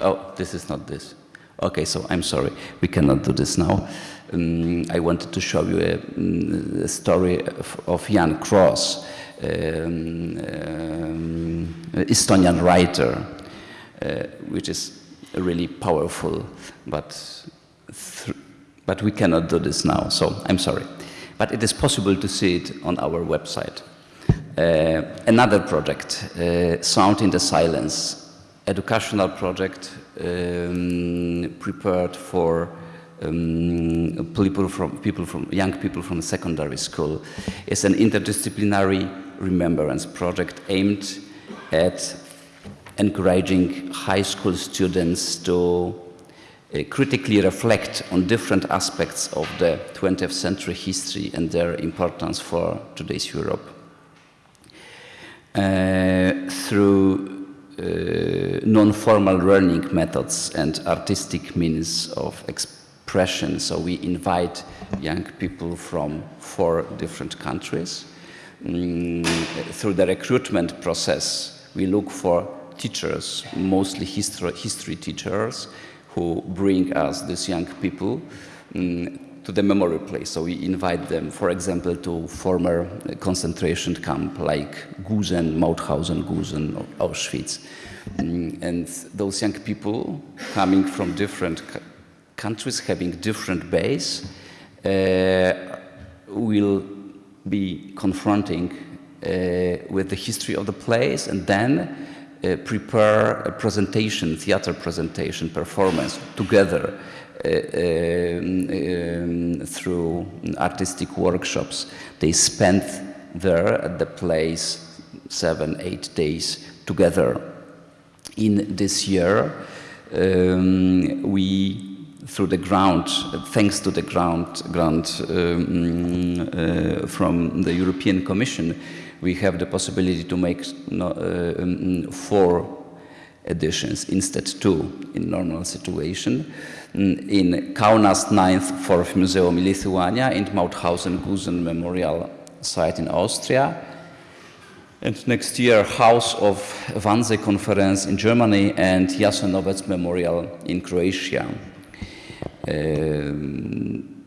Oh, this is not this. Okay, so I'm sorry, we cannot do this now. Um, I wanted to show you a, mm, a story of, of Jaan Kross, um, um, Estonian writer, uh, which is really powerful, but, but we cannot do this now, so I'm sorry. But it is possible to see it on our website. Uh, another project, uh, Sound in the Silence, educational project um, prepared for um, people from people from young people from secondary school. It's an interdisciplinary remembrance project aimed at encouraging high school students to uh, critically reflect on different aspects of the 20th century history and their importance for today's Europe. Uh, through uh, non-formal learning methods and artistic means of expression. So we invite young people from four different countries. Mm, through the recruitment process, we look for teachers, mostly history, history teachers, who bring us these young people mm, to the memory place. So we invite them, for example, to former concentration camp like Gusen, Mauthausen, Gusen, Auschwitz. Mm, and those young people coming from different countries, having different base, uh, will be confronting uh, with the history of the place and then uh, prepare a presentation, theater presentation, performance together uh, um, um, through artistic workshops. They spent there at the place seven, eight days together. In this year, um, we, through the ground, thanks to the ground grant um, uh, from the European Commission, we have the possibility to make no, uh, um, four editions instead two in normal situation. Mm, in Kaunas 9th Fort Museum in Lithuania and Mauthausen Gusen Memorial Site in Austria. And next year, House of Wannsee Conference in Germany and Jasenovac Memorial in Croatia. Um,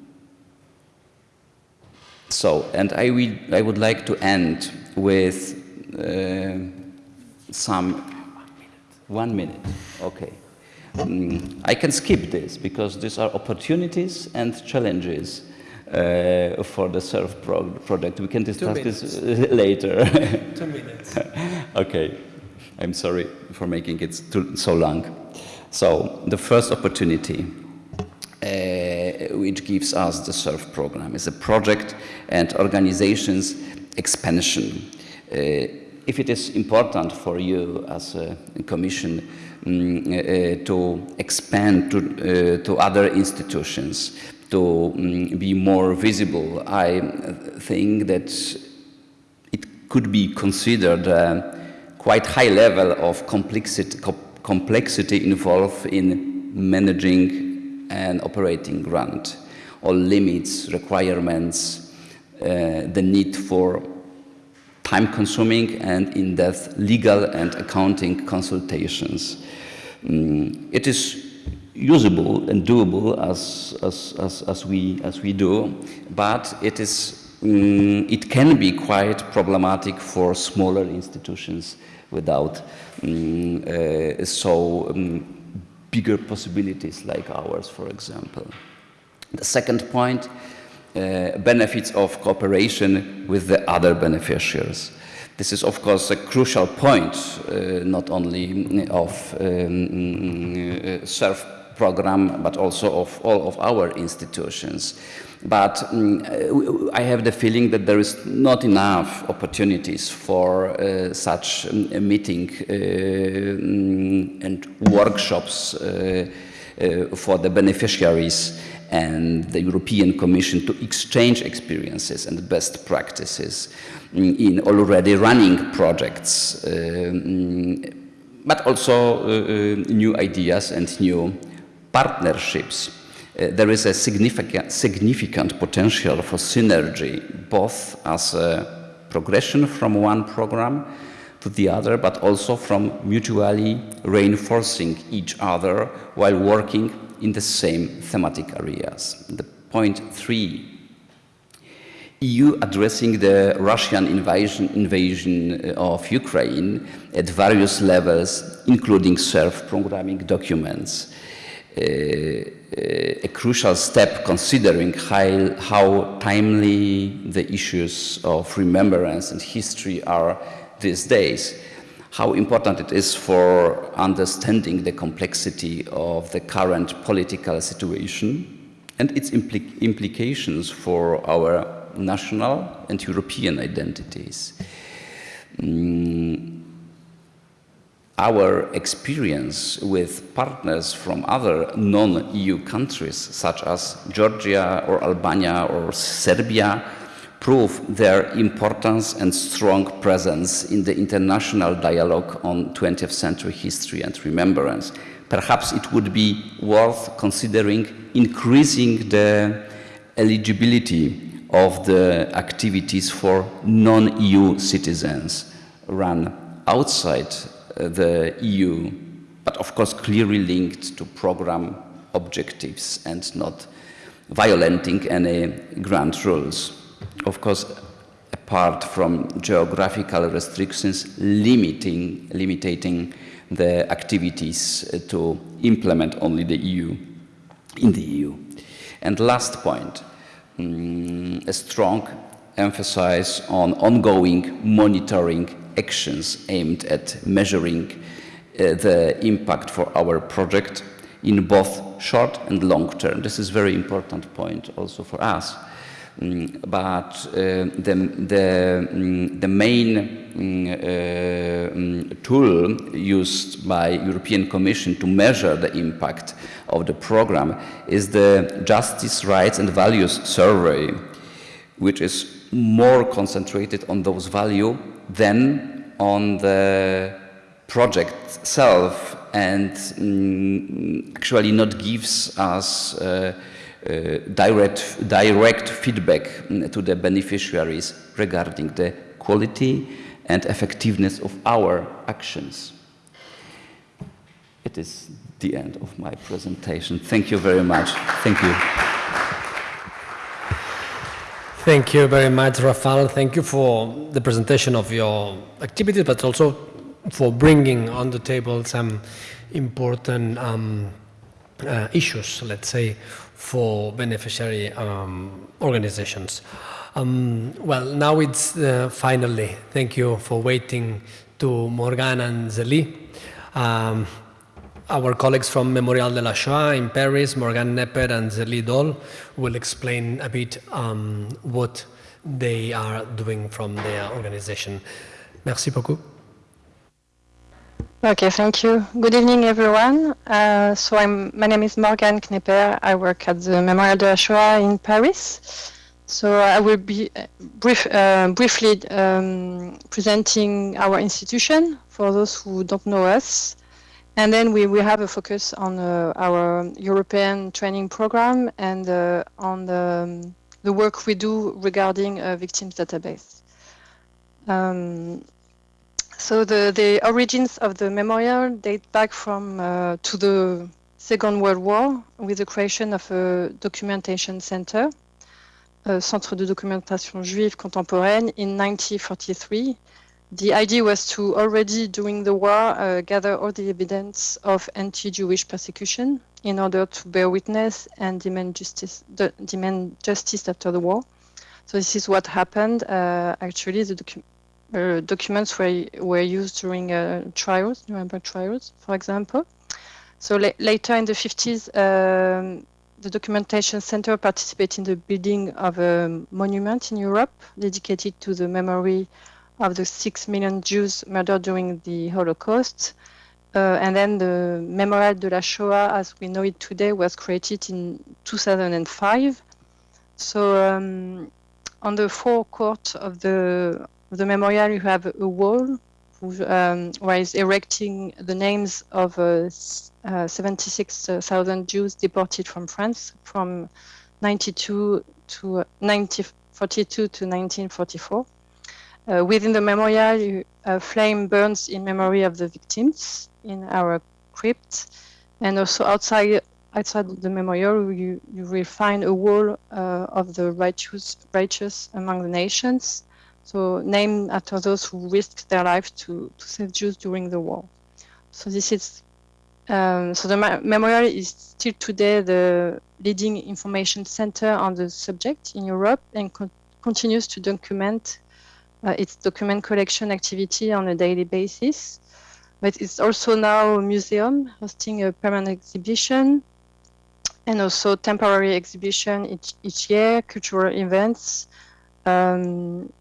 so, and I, will, I would like to end with uh, some one minute. Okay. Mm, I can skip this because these are opportunities and challenges uh, for the CERV pro project. We can discuss this later. Two minutes. okay. I'm sorry for making it too, so long. So, the first opportunity which gives us the CERV program is a project and organization's expansion. Uh, if it is important for you as a commission um, uh, to expand to, uh, to other institutions, to um, be more visible, I think that it could be considered a quite high level of complexity, co complexity involved in managing and operating grant, all limits, requirements, uh, the need for time-consuming and in-depth legal and accounting consultations. Mm, it is usable and doable as, as, as, as, we, as we do, but it, is, mm, it can be quite problematic for smaller institutions without mm, uh, so um, bigger possibilities like ours, for example. The second point uh, benefits of cooperation with the other beneficiaries. This is, of course, a crucial point, uh, not only of um, uh, CERV program, but also of all of our institutions. But um, I have the feeling that there is not enough opportunities for uh, such um, meeting uh, and workshops uh, uh, for the beneficiaries and the European Commission to exchange experiences and best practices in already running projects, um, but also uh, uh, new ideas and new partnerships. Uh, there is a significant, significant potential for synergy, both as a progression from one program to the other, but also from mutually reinforcing each other while working in the same thematic areas. The point three, EU addressing the Russian invasion, invasion of Ukraine at various levels, including CERV programming documents. Uh, a crucial step considering how, how timely the issues of remembrance and history are these days, how important it is for understanding the complexity of the current political situation and its impli implications for our national and European identities. Mm, our experience with partners from other non-EU countries, such as Georgia or Albania or Serbia, prove their importance and strong presence in the international dialogue on 20th century history and remembrance. Perhaps it would be worth considering increasing the eligibility of the activities for non-EU citizens run outside the EU, but of course clearly linked to program objectives and not violating any grant rules of course, apart from geographical restrictions limiting, limiting the activities to implement only the EU, in the EU. And last point, um, a strong emphasis on ongoing monitoring actions aimed at measuring uh, the impact for our project in both short and long term. This is a very important point also for us. Mm, but uh, the, the, mm, the main mm, uh, tool used by European Commission to measure the impact of the program is the Justice, Rights and Values Survey, which is more concentrated on those values than on the project itself and mm, actually not gives us uh, uh, direct, direct feedback mm, to the beneficiaries regarding the quality and effectiveness of our actions. It is the end of my presentation. Thank you very much. Thank you. Thank you very much, Rafael. Thank you for the presentation of your activities, but also for bringing on the table some important um, uh, issues, let's say, for beneficiary um, organizations. Um, well, now it's uh, finally, thank you for waiting to Morgan and Zeli. um, our colleagues from Memorial de la Shoah in Paris, Morgan Nepper and Zélie Dol, will explain a bit um, what they are doing from their organization. Merci beaucoup. Okay, thank you. Good evening, everyone. Uh, so I'm, my name is Morgan Knepper. I work at the Memorial de la Shoah in Paris. So I will be uh, brief, uh, briefly um, presenting our institution for those who don't know us. And then we will have a focus on uh, our European training program and uh, on the, um, the, work we do regarding a victims database. Um, so the, the origins of the memorial date back from uh, to the Second World War with the creation of a documentation center, a Centre de Documentation Juive Contemporaine in 1943. The idea was to already during the war uh, gather all the evidence of anti-Jewish persecution in order to bear witness and demand justice, demand justice after the war. So this is what happened. Uh, actually, the, docu uh, documents were, were used during uh, trials, Nuremberg trials, for example. So la later in the 50s, um, the Documentation Center participated in the building of a monument in Europe dedicated to the memory of the six million Jews murdered during the Holocaust. Uh, and then the Memorial de la Shoah, as we know it today, was created in 2005. So um, on the forecourt of the of the memorial, you have a wall um, where is erecting the names of uh, uh, 76,000 Jews deported from France from 92 to 1942 to 1944. Uh, within the memorial, a flame burns in memory of the victims in our crypt, and also outside outside the memorial, you, you will find a wall uh, of the righteous righteous among the nations, so named after those who risked their life to, to save Jews during the war. So this is um, so the memorial is still today the leading information center on the subject in Europe and con continues to document uh, its document collection activity on a daily basis. But it's also now a museum hosting a permanent exhibition and also temporary exhibition each, each year, cultural events. Um,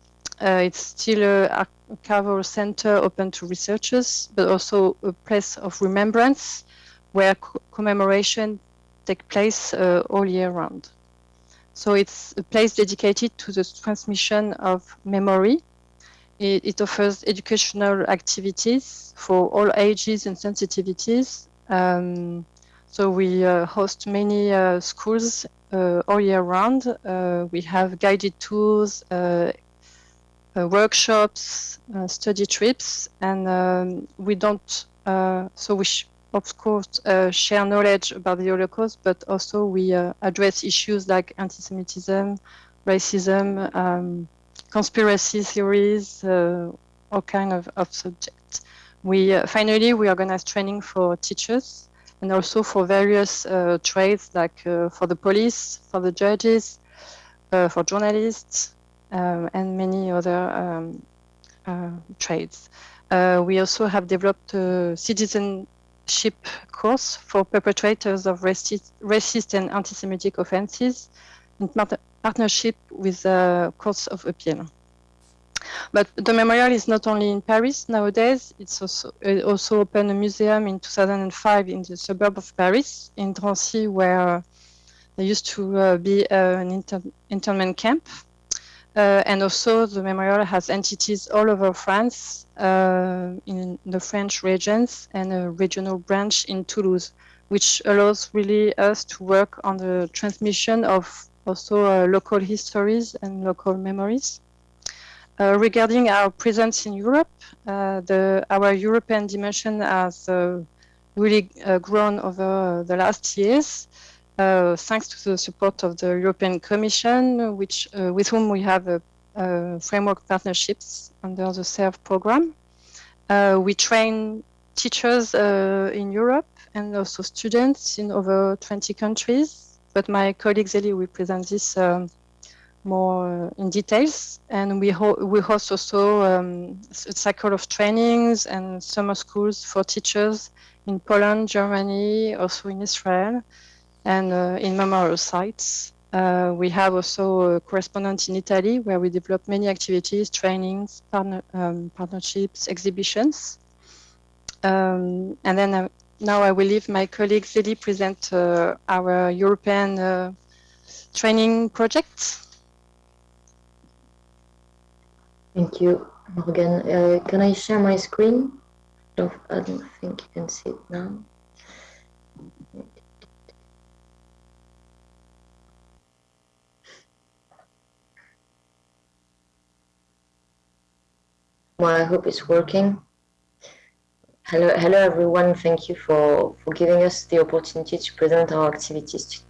uh, it's still a archival center open to researchers, but also a place of remembrance where co commemoration take place uh, all year round. So it's a place dedicated to the transmission of memory it, it offers educational activities for all ages and sensitivities. Um, so we uh, host many uh, schools uh, all year round. Uh, we have guided tours, uh, uh, workshops, study trips, and um, we don't. so we, of course, share knowledge about the Holocaust, but also we address issues like anti-Semitism, racism. Um, conspiracy theories, uh, all kind of, of subjects. We uh, finally we organize training for teachers and also for various uh, trades like for the police, for the judges, for journalists, and many other um, trades. we also have developed a citizenship course for perpetrators of racist, racist and anti-Semitic offenses partnership with the Courts of Appeal. But the memorial is not only in Paris nowadays, it's also, it also opened a museum in 2005 in the suburb of Paris, in Drancy, where there used to uh, be uh, an inter internment camp. Uh, and also the memorial has entities all over France, uh, in the French regions, and a regional branch in Toulouse, which allows really us to work on the transmission of also uh, local histories and local memories. Uh, regarding our presence in Europe, uh, the, our European dimension has really grown over the last years. Uh, thanks to the support of the European Commission, which, uh, with whom we have framework partnerships under the CERV program. Uh, we train teachers in Europe and also students in over 20 countries but my colleague Zeli will present this um, more in details. And we, ho we host also um, a cycle of trainings and summer schools for teachers in Poland, Germany, also in Israel, and uh, in memorial sites. Uh, we have also a correspondent in Italy where we develop many activities, trainings, partner, um, partnerships, exhibitions. Um, and then uh, now I will leave my colleague Zeli present uh, our European uh, training project. Thank you, Morgan. Uh, can I share my screen? I don't think you can see it now. Well, I hope it's working. Hello, hello everyone. Thank you for, for giving us the opportunity to present our activities.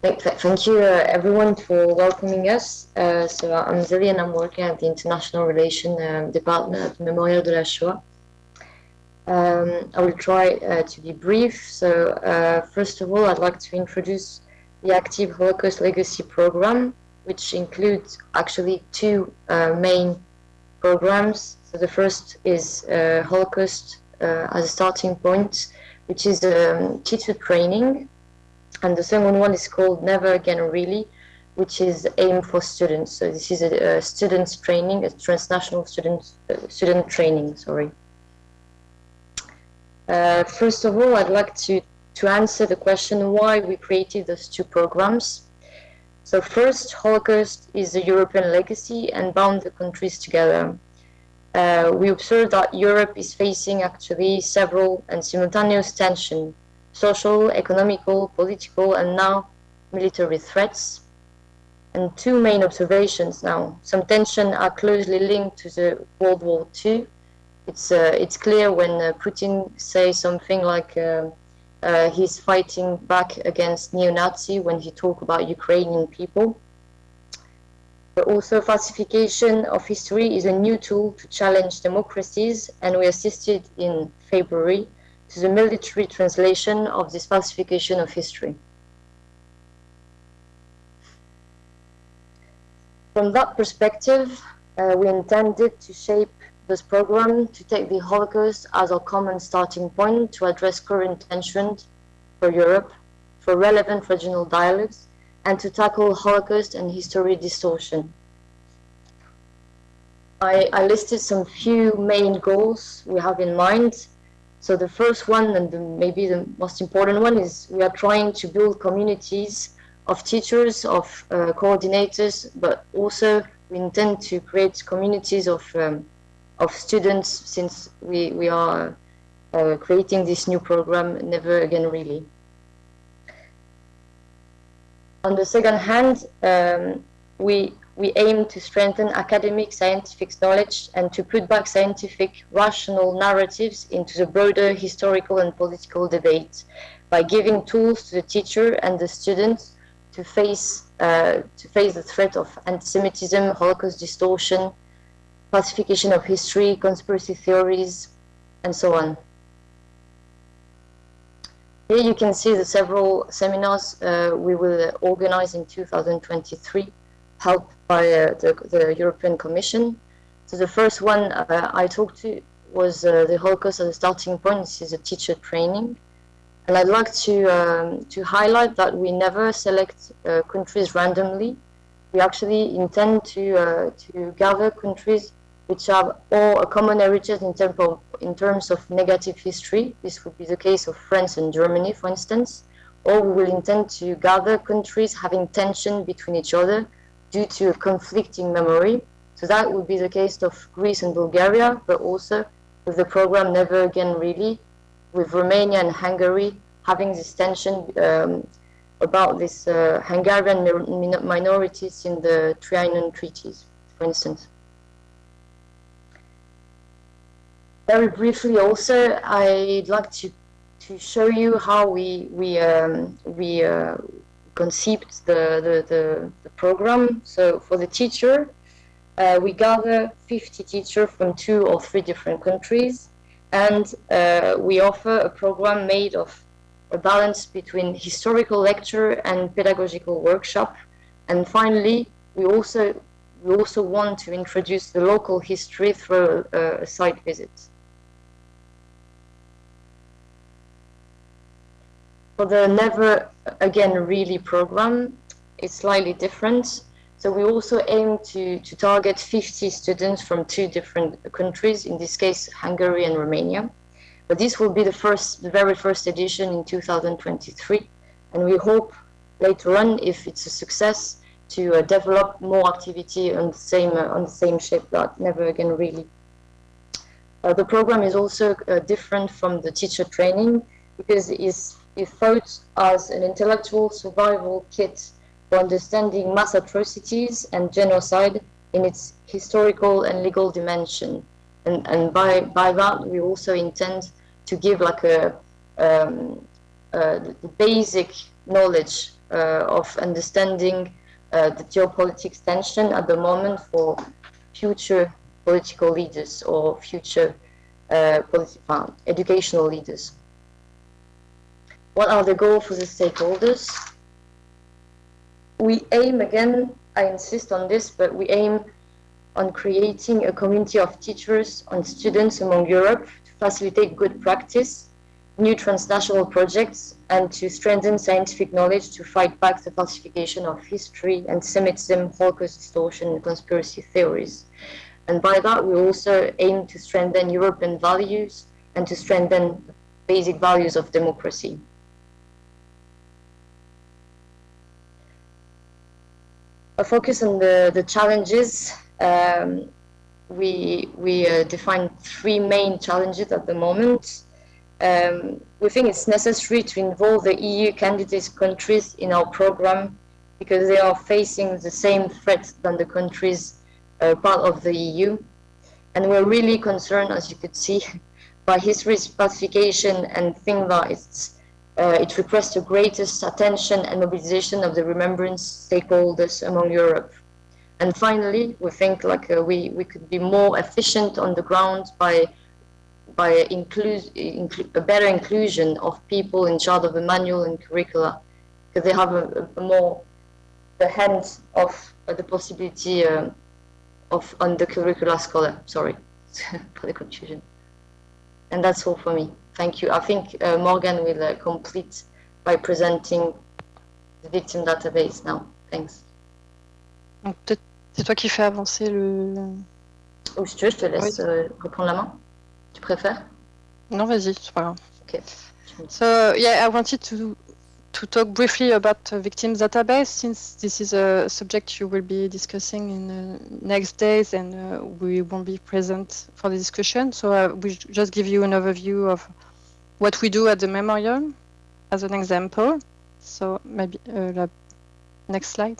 Thank you uh, everyone for welcoming us. Uh, so I'm Zeli and I'm working at the International Relations um, Department at Memorial de la Shoah. Um, I will try uh, to be brief. So uh, first of all, I'd like to introduce the Active Holocaust Legacy Program, which includes actually two uh, main programs so the first is uh, Holocaust uh, as a starting point, which is um, teacher training. And the second one is called Never Again Really, which is aimed for students. So this is a, a students training, a transnational student uh, student training. Sorry. Uh, first of all, I'd like to to answer the question why we created those two programs. So first, Holocaust is a European legacy and bound the countries together. Uh, we observe that Europe is facing actually several and simultaneous tension, social, economical, political, and now military threats. And two main observations now. Some tension are closely linked to the World War II. It's, uh, it's clear when uh, Putin says something like uh, uh, he's fighting back against neo-Nazi when he talk about Ukrainian people. Also falsification of history is a new tool to challenge democracies and we assisted in February to the military translation of this falsification of history. From that perspective, uh, we intended to shape this program to take the Holocaust as a common starting point to address current tensions for Europe, for relevant regional dialogues, and to tackle Holocaust and history distortion. I, I listed some few main goals we have in mind. So the first one, and the, maybe the most important one, is we are trying to build communities of teachers, of uh, coordinators, but also we intend to create communities of um, of students since we we are uh, creating this new program. Never again, really. On the second hand, um, we we aim to strengthen academic scientific knowledge and to put back scientific rational narratives into the broader historical and political debate by giving tools to the teacher and the students to face uh, to face the threat of anti-Semitism, Holocaust distortion, falsification of history, conspiracy theories, and so on. Here you can see the several seminars uh, we will organize in 2023, helped by uh, the, the, European Commission. So the first one uh, I talked to was the Holocaust as a starting point. This is a teacher training. And I'd like to, um, to highlight that we never select uh, countries randomly. We actually intend to, uh, to gather countries which have all a common heritage in, term of, in terms of negative history. This would be the case of France and Germany, for instance. Or we will intend to gather countries having tension between each other due to a conflicting memory. So that would be the case of Greece and Bulgaria, but also with the program Never Again Really, with Romania and Hungary having this tension um, about these uh, Hungarian minorities in the Trianon treaties, for instance. Very briefly also, I'd like to, to show you how we, we, um, we uh, conceived the, the, the, the, program. So for the teacher, uh, we gather 50 teachers from two or three different countries and uh, we offer a program made of a balance between historical lecture and pedagogical workshop. And finally, we also we also want to introduce the local history through a, a site visit. For the Never Again Really program, it's slightly different. So we also aim to, to target 50 students from two different countries, in this case, Hungary and Romania. But this will be the first, the very first edition in 2023. And we hope later on, if it's a success, to uh, develop more activity on the same, uh, on the same shape that Never Again Really. Uh, the program is also uh, different from the teacher training because it thought as an intellectual survival kit for understanding mass atrocities and genocide in its historical and legal dimension. And, and by, by that, we also intend to give like a, um, uh, the basic knowledge uh, of understanding uh, the geopolitics tension at the moment for future political leaders or future uh, educational leaders. What are the goals for the stakeholders? we aim again, I insist on this, but we aim on creating a community of teachers and students among Europe to facilitate good practice new transnational projects and to strengthen scientific knowledge to fight back the falsification of history, anti-Semitism, Holocaust distortion, and conspiracy theories. And by that, we also aim to strengthen European values and to strengthen basic values of democracy. Focus on the, the challenges. Um, we we uh, define three main challenges at the moment. Um, we think it's necessary to involve the EU candidate countries in our program because they are facing the same threats than the countries uh, part of the EU. And we're really concerned, as you could see, by history's falsification and think that it's, uh, it requests the greatest attention and mobilization of the remembrance stakeholders among Europe. And finally, we think like uh, we, we could be more efficient on the ground by by include, inclu a better inclusion of people in charge of the manual and curricula, because they have a, a, more the hands of uh, the possibility uh, of on the curricula scholar. Sorry for the confusion. And that's all for me. Thank you. I think uh, Morgan will uh, complete by presenting the victim database now. Thanks. Donc peut-être c'est toi qui fais avancer le. Ou si tu veux, je te laisse oui. euh, reprendre la main. Tu préfères? Non, vas-y, c'est pas grave. Okay. So yeah, I wanted to to talk briefly about uh, victims database since this is a subject you will be discussing in the next days and uh, we won't be present for the discussion. So uh, we just give you an overview of what we do at the memorial as an example. So maybe uh, next slide.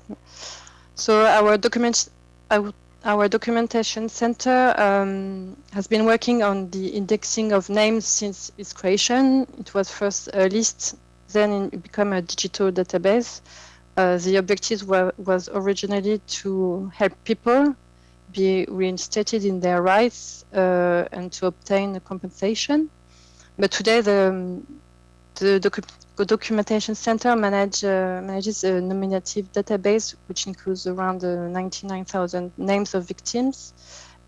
So our document, our documentation center um, has been working on the indexing of names since its creation. It was first a list, then it became a digital database. Uh, the objective were, was originally to help people be reinstated in their rights uh, and to obtain a compensation. But today the, the docu documentation center manage, uh, manages a nominative database which includes around uh, 99,000 names of victims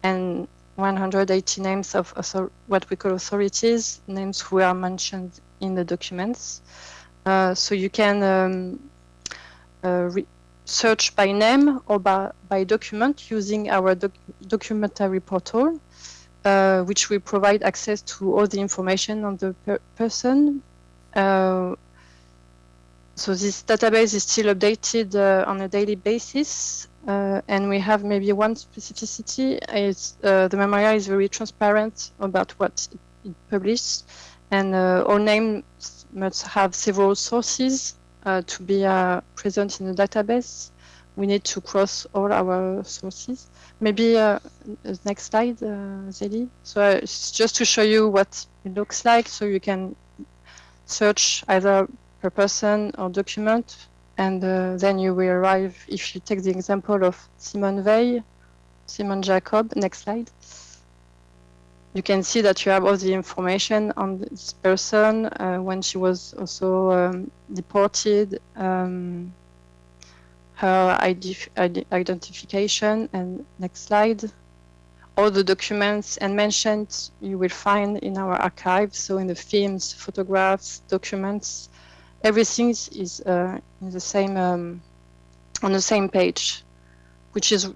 and 180 names of what we call authorities, names who are mentioned in the documents. Uh, so you can um, uh, search by name or by, by document using our doc documentary portal, uh, which will provide access to all the information on the per person uh, so this database is still updated uh, on a daily basis, uh, and we have maybe one specificity. Is uh, the memorial is very transparent about what it, it publishes, and uh, all names must have several sources to be present in the database. We need to cross all our sources. Maybe next slide, Zeli. So it's just to show you what it looks like, so you can search either per person or document, and uh, then you will arrive, if you take the example of Simone Veil, Simone Jacob, next slide, you can see that you have all the information on this person uh, when she was also um, deported, um, her ID, ID identification, and next slide, all the documents and mentions you will find in our archive. So in the films, photographs, documents, everything is uh, in the same um, on the same page, which is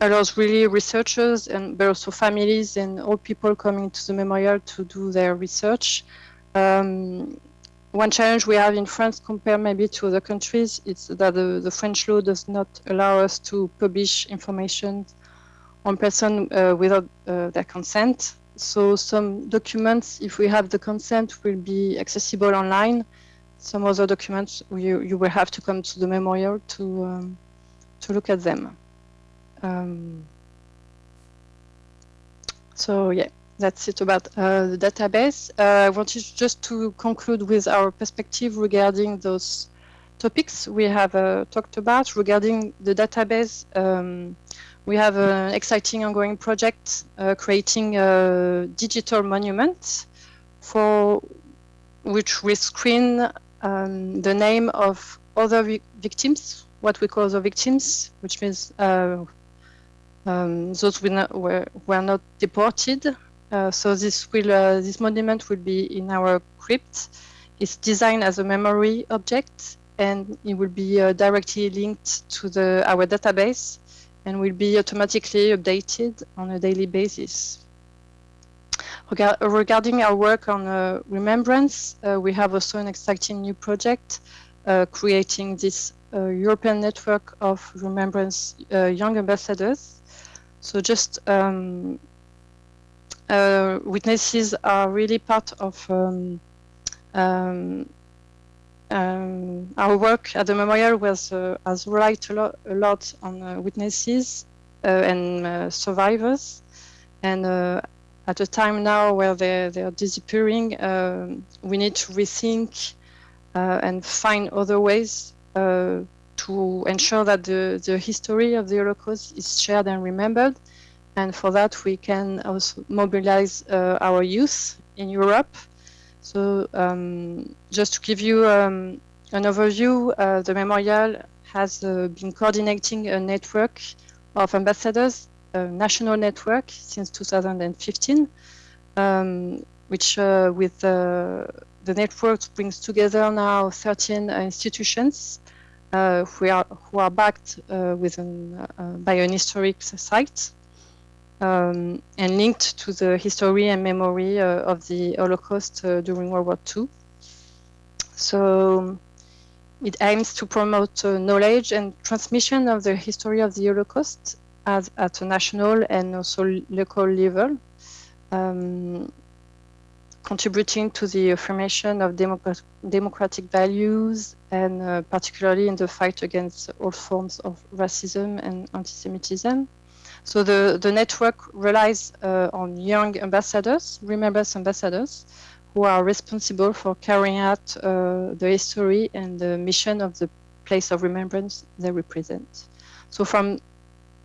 allows really researchers and but also families and all people coming to the memorial to do their research. Um, one challenge we have in France compared maybe to other countries is that the, the French law does not allow us to publish information on person uh, without uh, their consent. So some documents, if we have the consent, will be accessible online. Some other documents, you, you will have to come to the memorial to, um, to look at them. Um, so yeah, that's it about uh, the database. Uh, I wanted just to conclude with our perspective regarding those topics we have uh, talked about regarding the database. Um, we have an exciting ongoing project uh, creating a digital monument for which we screen um, the name of other vi victims, what we call the victims, which means uh, um, those not, were, were not deported so this will uh, this monument will be in our crypt. It's designed as a memory object, and it will be uh, directly linked to the our database, and will be automatically updated on a daily basis. Rega regarding our work on uh, remembrance, uh, we have also an exciting new project uh, creating this European network of remembrance young ambassadors. So just um, uh, witnesses are really part of um, um, um, our work. At the memorial was uh, has relied a lot, a lot on uh, witnesses uh, and uh, survivors. And uh, at a time now where they're, they're disappearing um, we need to rethink and find other ways to ensure that the, the history of the Holocaust is shared and remembered and for that, we can also mobilize uh, our youth in Europe. So um, just to give you um, an overview, uh, the memorial has uh, been coordinating a network of ambassadors, a national network since 2015, um, which uh, with uh, the network brings together now 13 institutions uh, who, are, who are backed with an, by an historic site um, and linked to the history and memory uh, of the Holocaust uh, during World War II. So it aims to promote uh, knowledge and transmission of the history of the Holocaust as, at a national and also local level, um, contributing to the affirmation of democrat democratic values and uh, particularly in the fight against all forms of racism and anti-Semitism. So the, the network relies uh, on young ambassadors, remembrance ambassadors, who are responsible for carrying out uh, the history and the mission of the place of remembrance they represent. So from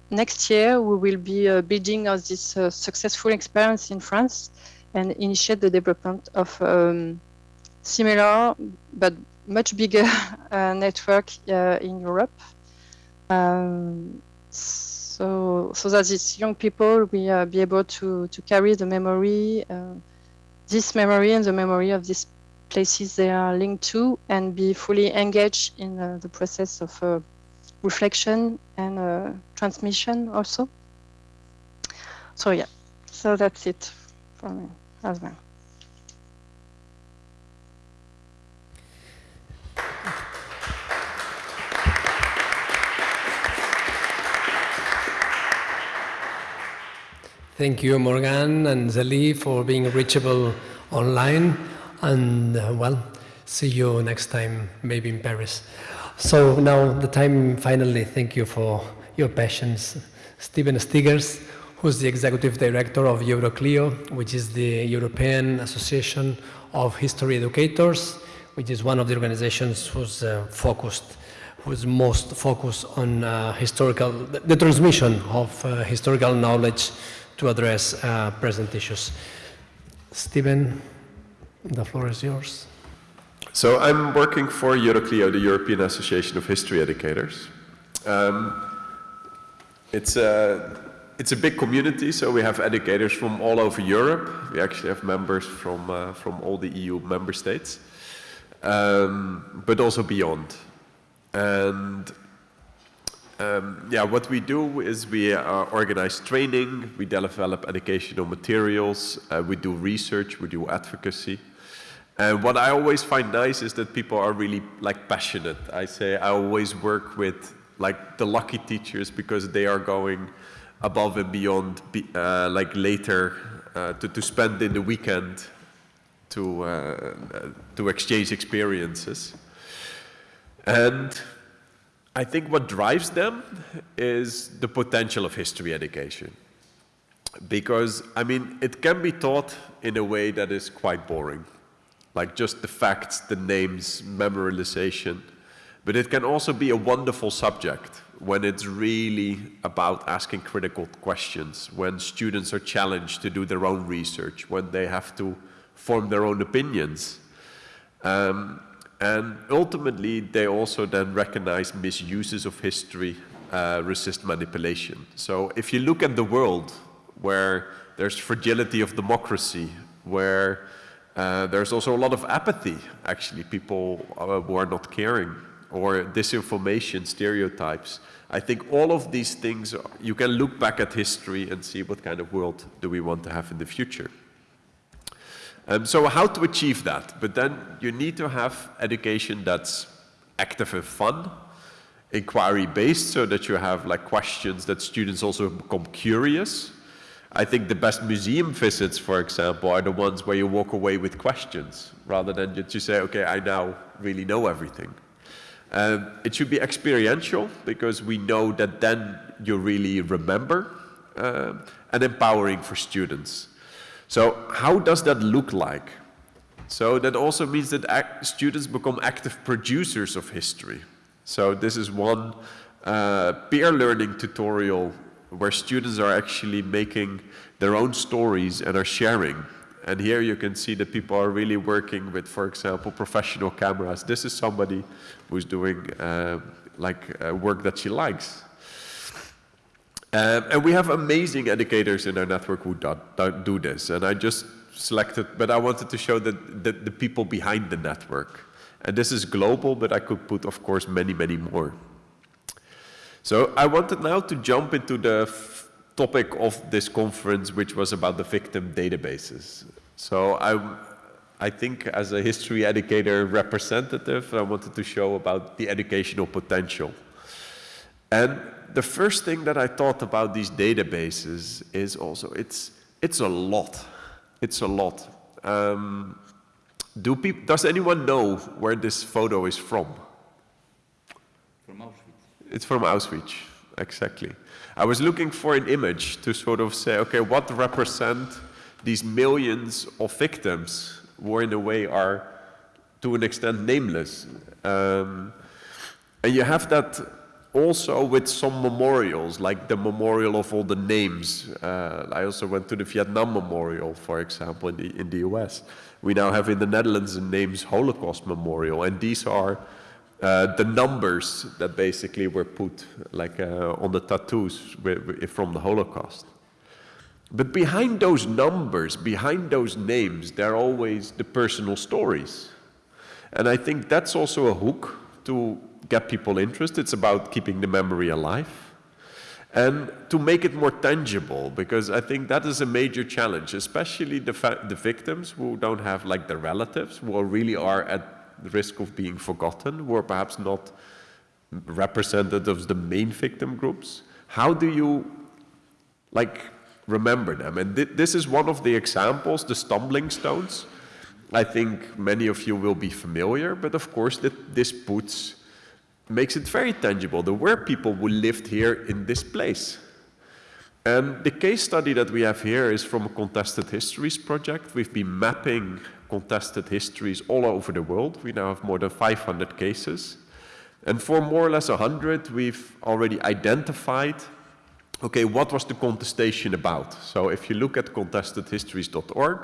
next year, we will be uh, building on this uh, successful experience in France and initiate the development of um, similar but much bigger uh, network uh, in Europe. Um, so so that these young people will uh, be able to to carry the memory, uh, this memory and the memory of these places they are linked to, and be fully engaged in uh, the process of reflection and transmission also. So yeah, so that's it for me as well. Thank you, Morgan and Zeli, for being reachable online. And uh, well, see you next time, maybe in Paris. So now the time finally, thank you for your patience. Steven Stegers, who's the executive director of Euroclio, which is the European Association of History Educators, which is one of the organizations who's uh, focused, who's most focused on uh, historical, the, the, transmission of uh, historical knowledge to address uh, present issues. Steven, the floor is yours. So I'm working for Euroclio, the European Association of History Educators. Um, it's, a, it's a big community, so we have educators from all over Europe. We actually have members from, uh, from all the EU member states, um, but also beyond. And um, yeah, what we do is we uh, organize training, we develop educational materials, uh, we do research, we do advocacy. And what I always find nice is that people are really like passionate. I say I always work with like the lucky teachers because they are going above and beyond uh, like later uh, to, to spend in the weekend to, uh, to exchange experiences. And I think what drives them is the potential of history education. Because, I mean, it can be taught in a way that is quite boring. Like just the facts, the names, memorization. But it can also be a wonderful subject when it's really about asking critical questions, when students are challenged to do their own research, when they have to form their own opinions. Um, and ultimately, they also then recognize misuses of history, uh, resist manipulation. So if you look at the world where there's fragility of democracy, where uh, there's also a lot of apathy, actually, people uh, who are not caring, or disinformation, stereotypes. I think all of these things, you can look back at history and see what kind of world do we want to have in the future. Um, so how to achieve that? But then you need to have education that's active and fun, inquiry-based, so that you have like questions that students also become curious. I think the best museum visits, for example, are the ones where you walk away with questions, rather than just you say, okay, I now really know everything. Um, it should be experiential, because we know that then you really remember, uh, and empowering for students. So how does that look like? So that also means that students become active producers of history. So this is one uh, peer learning tutorial where students are actually making their own stories and are sharing. And here you can see that people are really working with, for example, professional cameras. This is somebody who's doing uh, like uh, work that she likes. Um, and we have amazing educators in our network who do, do this. And I just selected, but I wanted to show that the, the people behind the network. And this is global, but I could put, of course, many, many more. So I wanted now to jump into the topic of this conference, which was about the victim databases. So I, I think as a history educator representative, I wanted to show about the educational potential. And the first thing that I thought about these databases is also it's it's a lot. It's a lot. Um, do peop does anyone know where this photo is from? From Auschwitz. It's from Auschwitz, exactly. I was looking for an image to sort of say, okay, what represent these millions of victims who in a way are to an extent nameless. Um, and you have that also with some memorials, like the memorial of all the names. Uh, I also went to the Vietnam Memorial, for example, in the, in the US. We now have in the Netherlands a names Holocaust Memorial, and these are uh, the numbers that basically were put like uh, on the tattoos from the Holocaust. But behind those numbers, behind those names, there are always the personal stories. And I think that's also a hook to get people interested. It's about keeping the memory alive. And to make it more tangible, because I think that is a major challenge, especially the, the victims who don't have like the relatives, who really are at risk of being forgotten, who are perhaps not representatives of the main victim groups. How do you like remember them? And th this is one of the examples, the stumbling stones. I think many of you will be familiar, but of course that this puts makes it very tangible. There were people who lived here in this place. And the case study that we have here is from a contested histories project. We've been mapping contested histories all over the world. We now have more than 500 cases. And for more or less 100, we've already identified, okay, what was the contestation about? So if you look at contestedhistories.org,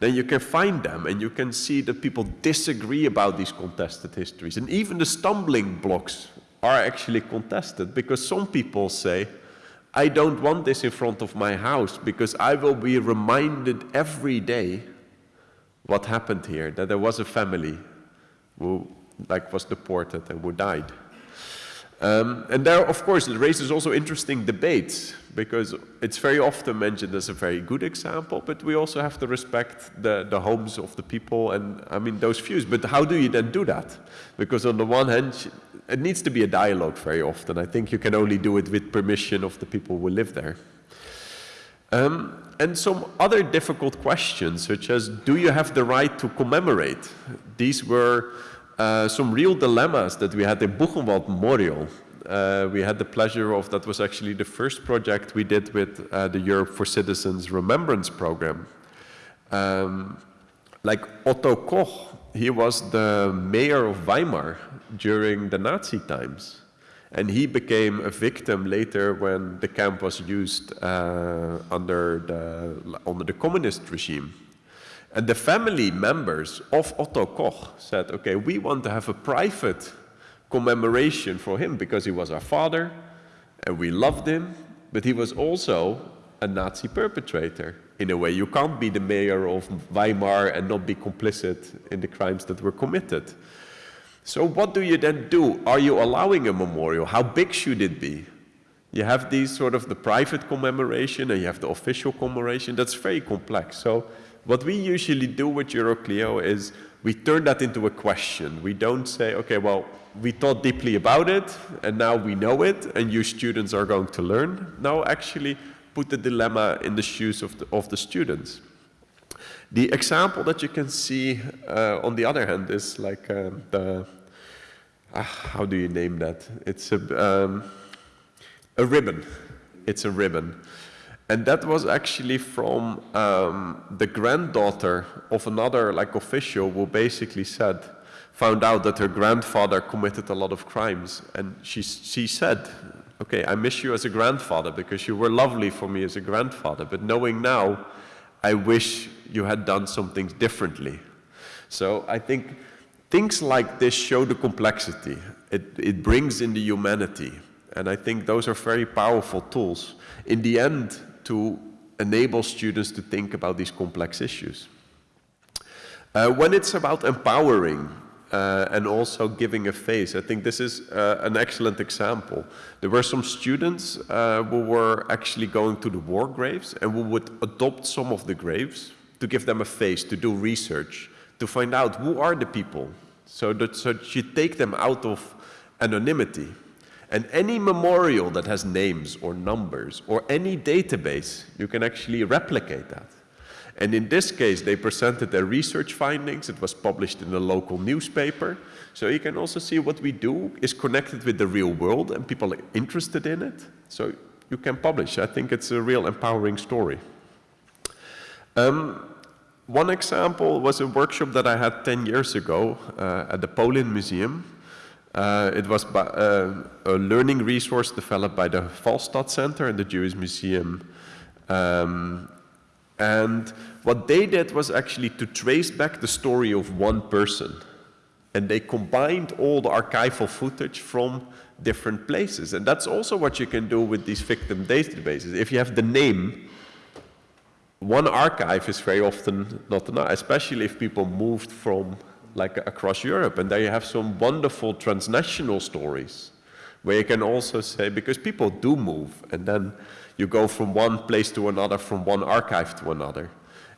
then you can find them and you can see that people disagree about these contested histories. And even the stumbling blocks are actually contested because some people say, I don't want this in front of my house because I will be reminded every day what happened here, that there was a family who like was deported and who died. Um, and there, of course, it raises also interesting debates because it's very often mentioned as a very good example, but we also have to respect the, the homes of the people and, I mean, those views. But how do you then do that? Because on the one hand, it needs to be a dialogue very often. I think you can only do it with permission of the people who live there. Um, and some other difficult questions, such as, do you have the right to commemorate? These were uh, some real dilemmas that we had in Buchenwald Memorial. Uh, we had the pleasure of, that was actually the first project we did with uh, the Europe for Citizens Remembrance Program. Um, like Otto Koch, he was the mayor of Weimar during the Nazi times. And he became a victim later when the camp was used uh, under, the, under the communist regime. And the family members of Otto Koch said, okay, we want to have a private commemoration for him because he was our father and we loved him, but he was also a Nazi perpetrator. In a way, you can't be the mayor of Weimar and not be complicit in the crimes that were committed. So what do you then do? Are you allowing a memorial? How big should it be? You have these sort of the private commemoration and you have the official commemoration. That's very complex. So what we usually do with Euroclio is we turn that into a question. We don't say, okay, well, we thought deeply about it and now we know it and you students are going to learn. Now actually put the dilemma in the shoes of the, of the students. The example that you can see uh, on the other hand is like um, the, uh, how do you name that? It's a, um, a ribbon. It's a ribbon. And that was actually from um, the granddaughter of another like official who basically said, found out that her grandfather committed a lot of crimes. And she, she said, okay, I miss you as a grandfather because you were lovely for me as a grandfather. But knowing now, I wish you had done something differently. So I think things like this show the complexity. It, it brings in the humanity. And I think those are very powerful tools in the end to enable students to think about these complex issues. Uh, when it's about empowering uh, and also giving a face, I think this is uh, an excellent example. There were some students uh, who were actually going to the war graves and who would adopt some of the graves to give them a face, to do research, to find out who are the people, so that, so that you take them out of anonymity. And any memorial that has names or numbers or any database, you can actually replicate that. And in this case, they presented their research findings. It was published in a local newspaper. So you can also see what we do is connected with the real world and people are interested in it. So you can publish. I think it's a real empowering story. Um, one example was a workshop that I had 10 years ago uh, at the Polin Museum. Uh, it was by, uh, a learning resource developed by the Falstad Center and the Jewish Museum. Um, and what they did was actually to trace back the story of one person. And they combined all the archival footage from different places. And that's also what you can do with these victim databases. If you have the name one archive is very often not enough, especially if people moved from like across Europe. And there you have some wonderful transnational stories where you can also say, because people do move and then you go from one place to another, from one archive to another.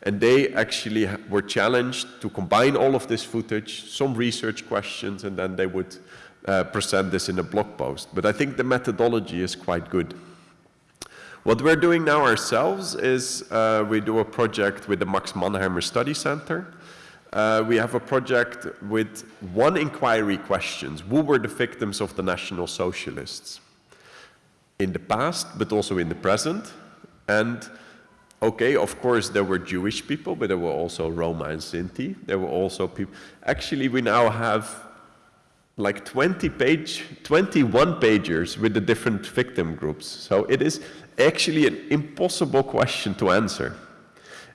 And they actually were challenged to combine all of this footage, some research questions, and then they would uh, present this in a blog post. But I think the methodology is quite good. What we're doing now ourselves is uh, we do a project with the Max Mannheimer Study Center. Uh, we have a project with one inquiry questions. Who were the victims of the National Socialists? In the past, but also in the present. And okay, of course, there were Jewish people, but there were also Roma and Sinti. There were also people. Actually, we now have like 20 page, 21 pagers with the different victim groups. So it is actually an impossible question to answer.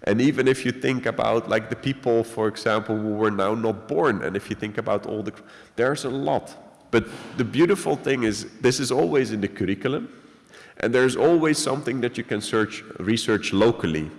And even if you think about like the people, for example, who were now not born, and if you think about all the, there's a lot. But the beautiful thing is this is always in the curriculum, and there's always something that you can search, research locally.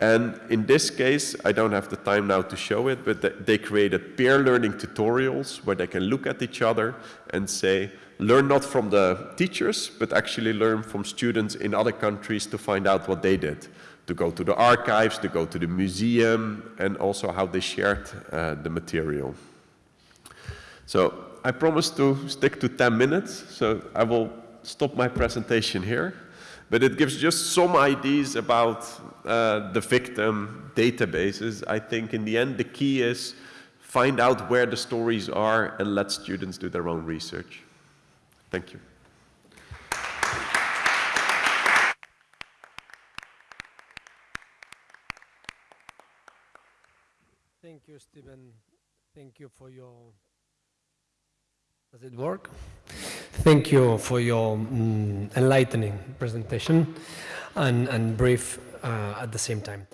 And in this case, I don't have the time now to show it, but they created peer learning tutorials where they can look at each other and say, learn not from the teachers, but actually learn from students in other countries to find out what they did, to go to the archives, to go to the museum, and also how they shared uh, the material. So I promised to stick to 10 minutes, so I will stop my presentation here. But it gives just some ideas about uh, the victim databases. I think in the end the key is find out where the stories are and let students do their own research. Thank you. Thank you, Steven. Thank you for your does it work? Thank you for your um, enlightening presentation and, and brief uh, at the same time.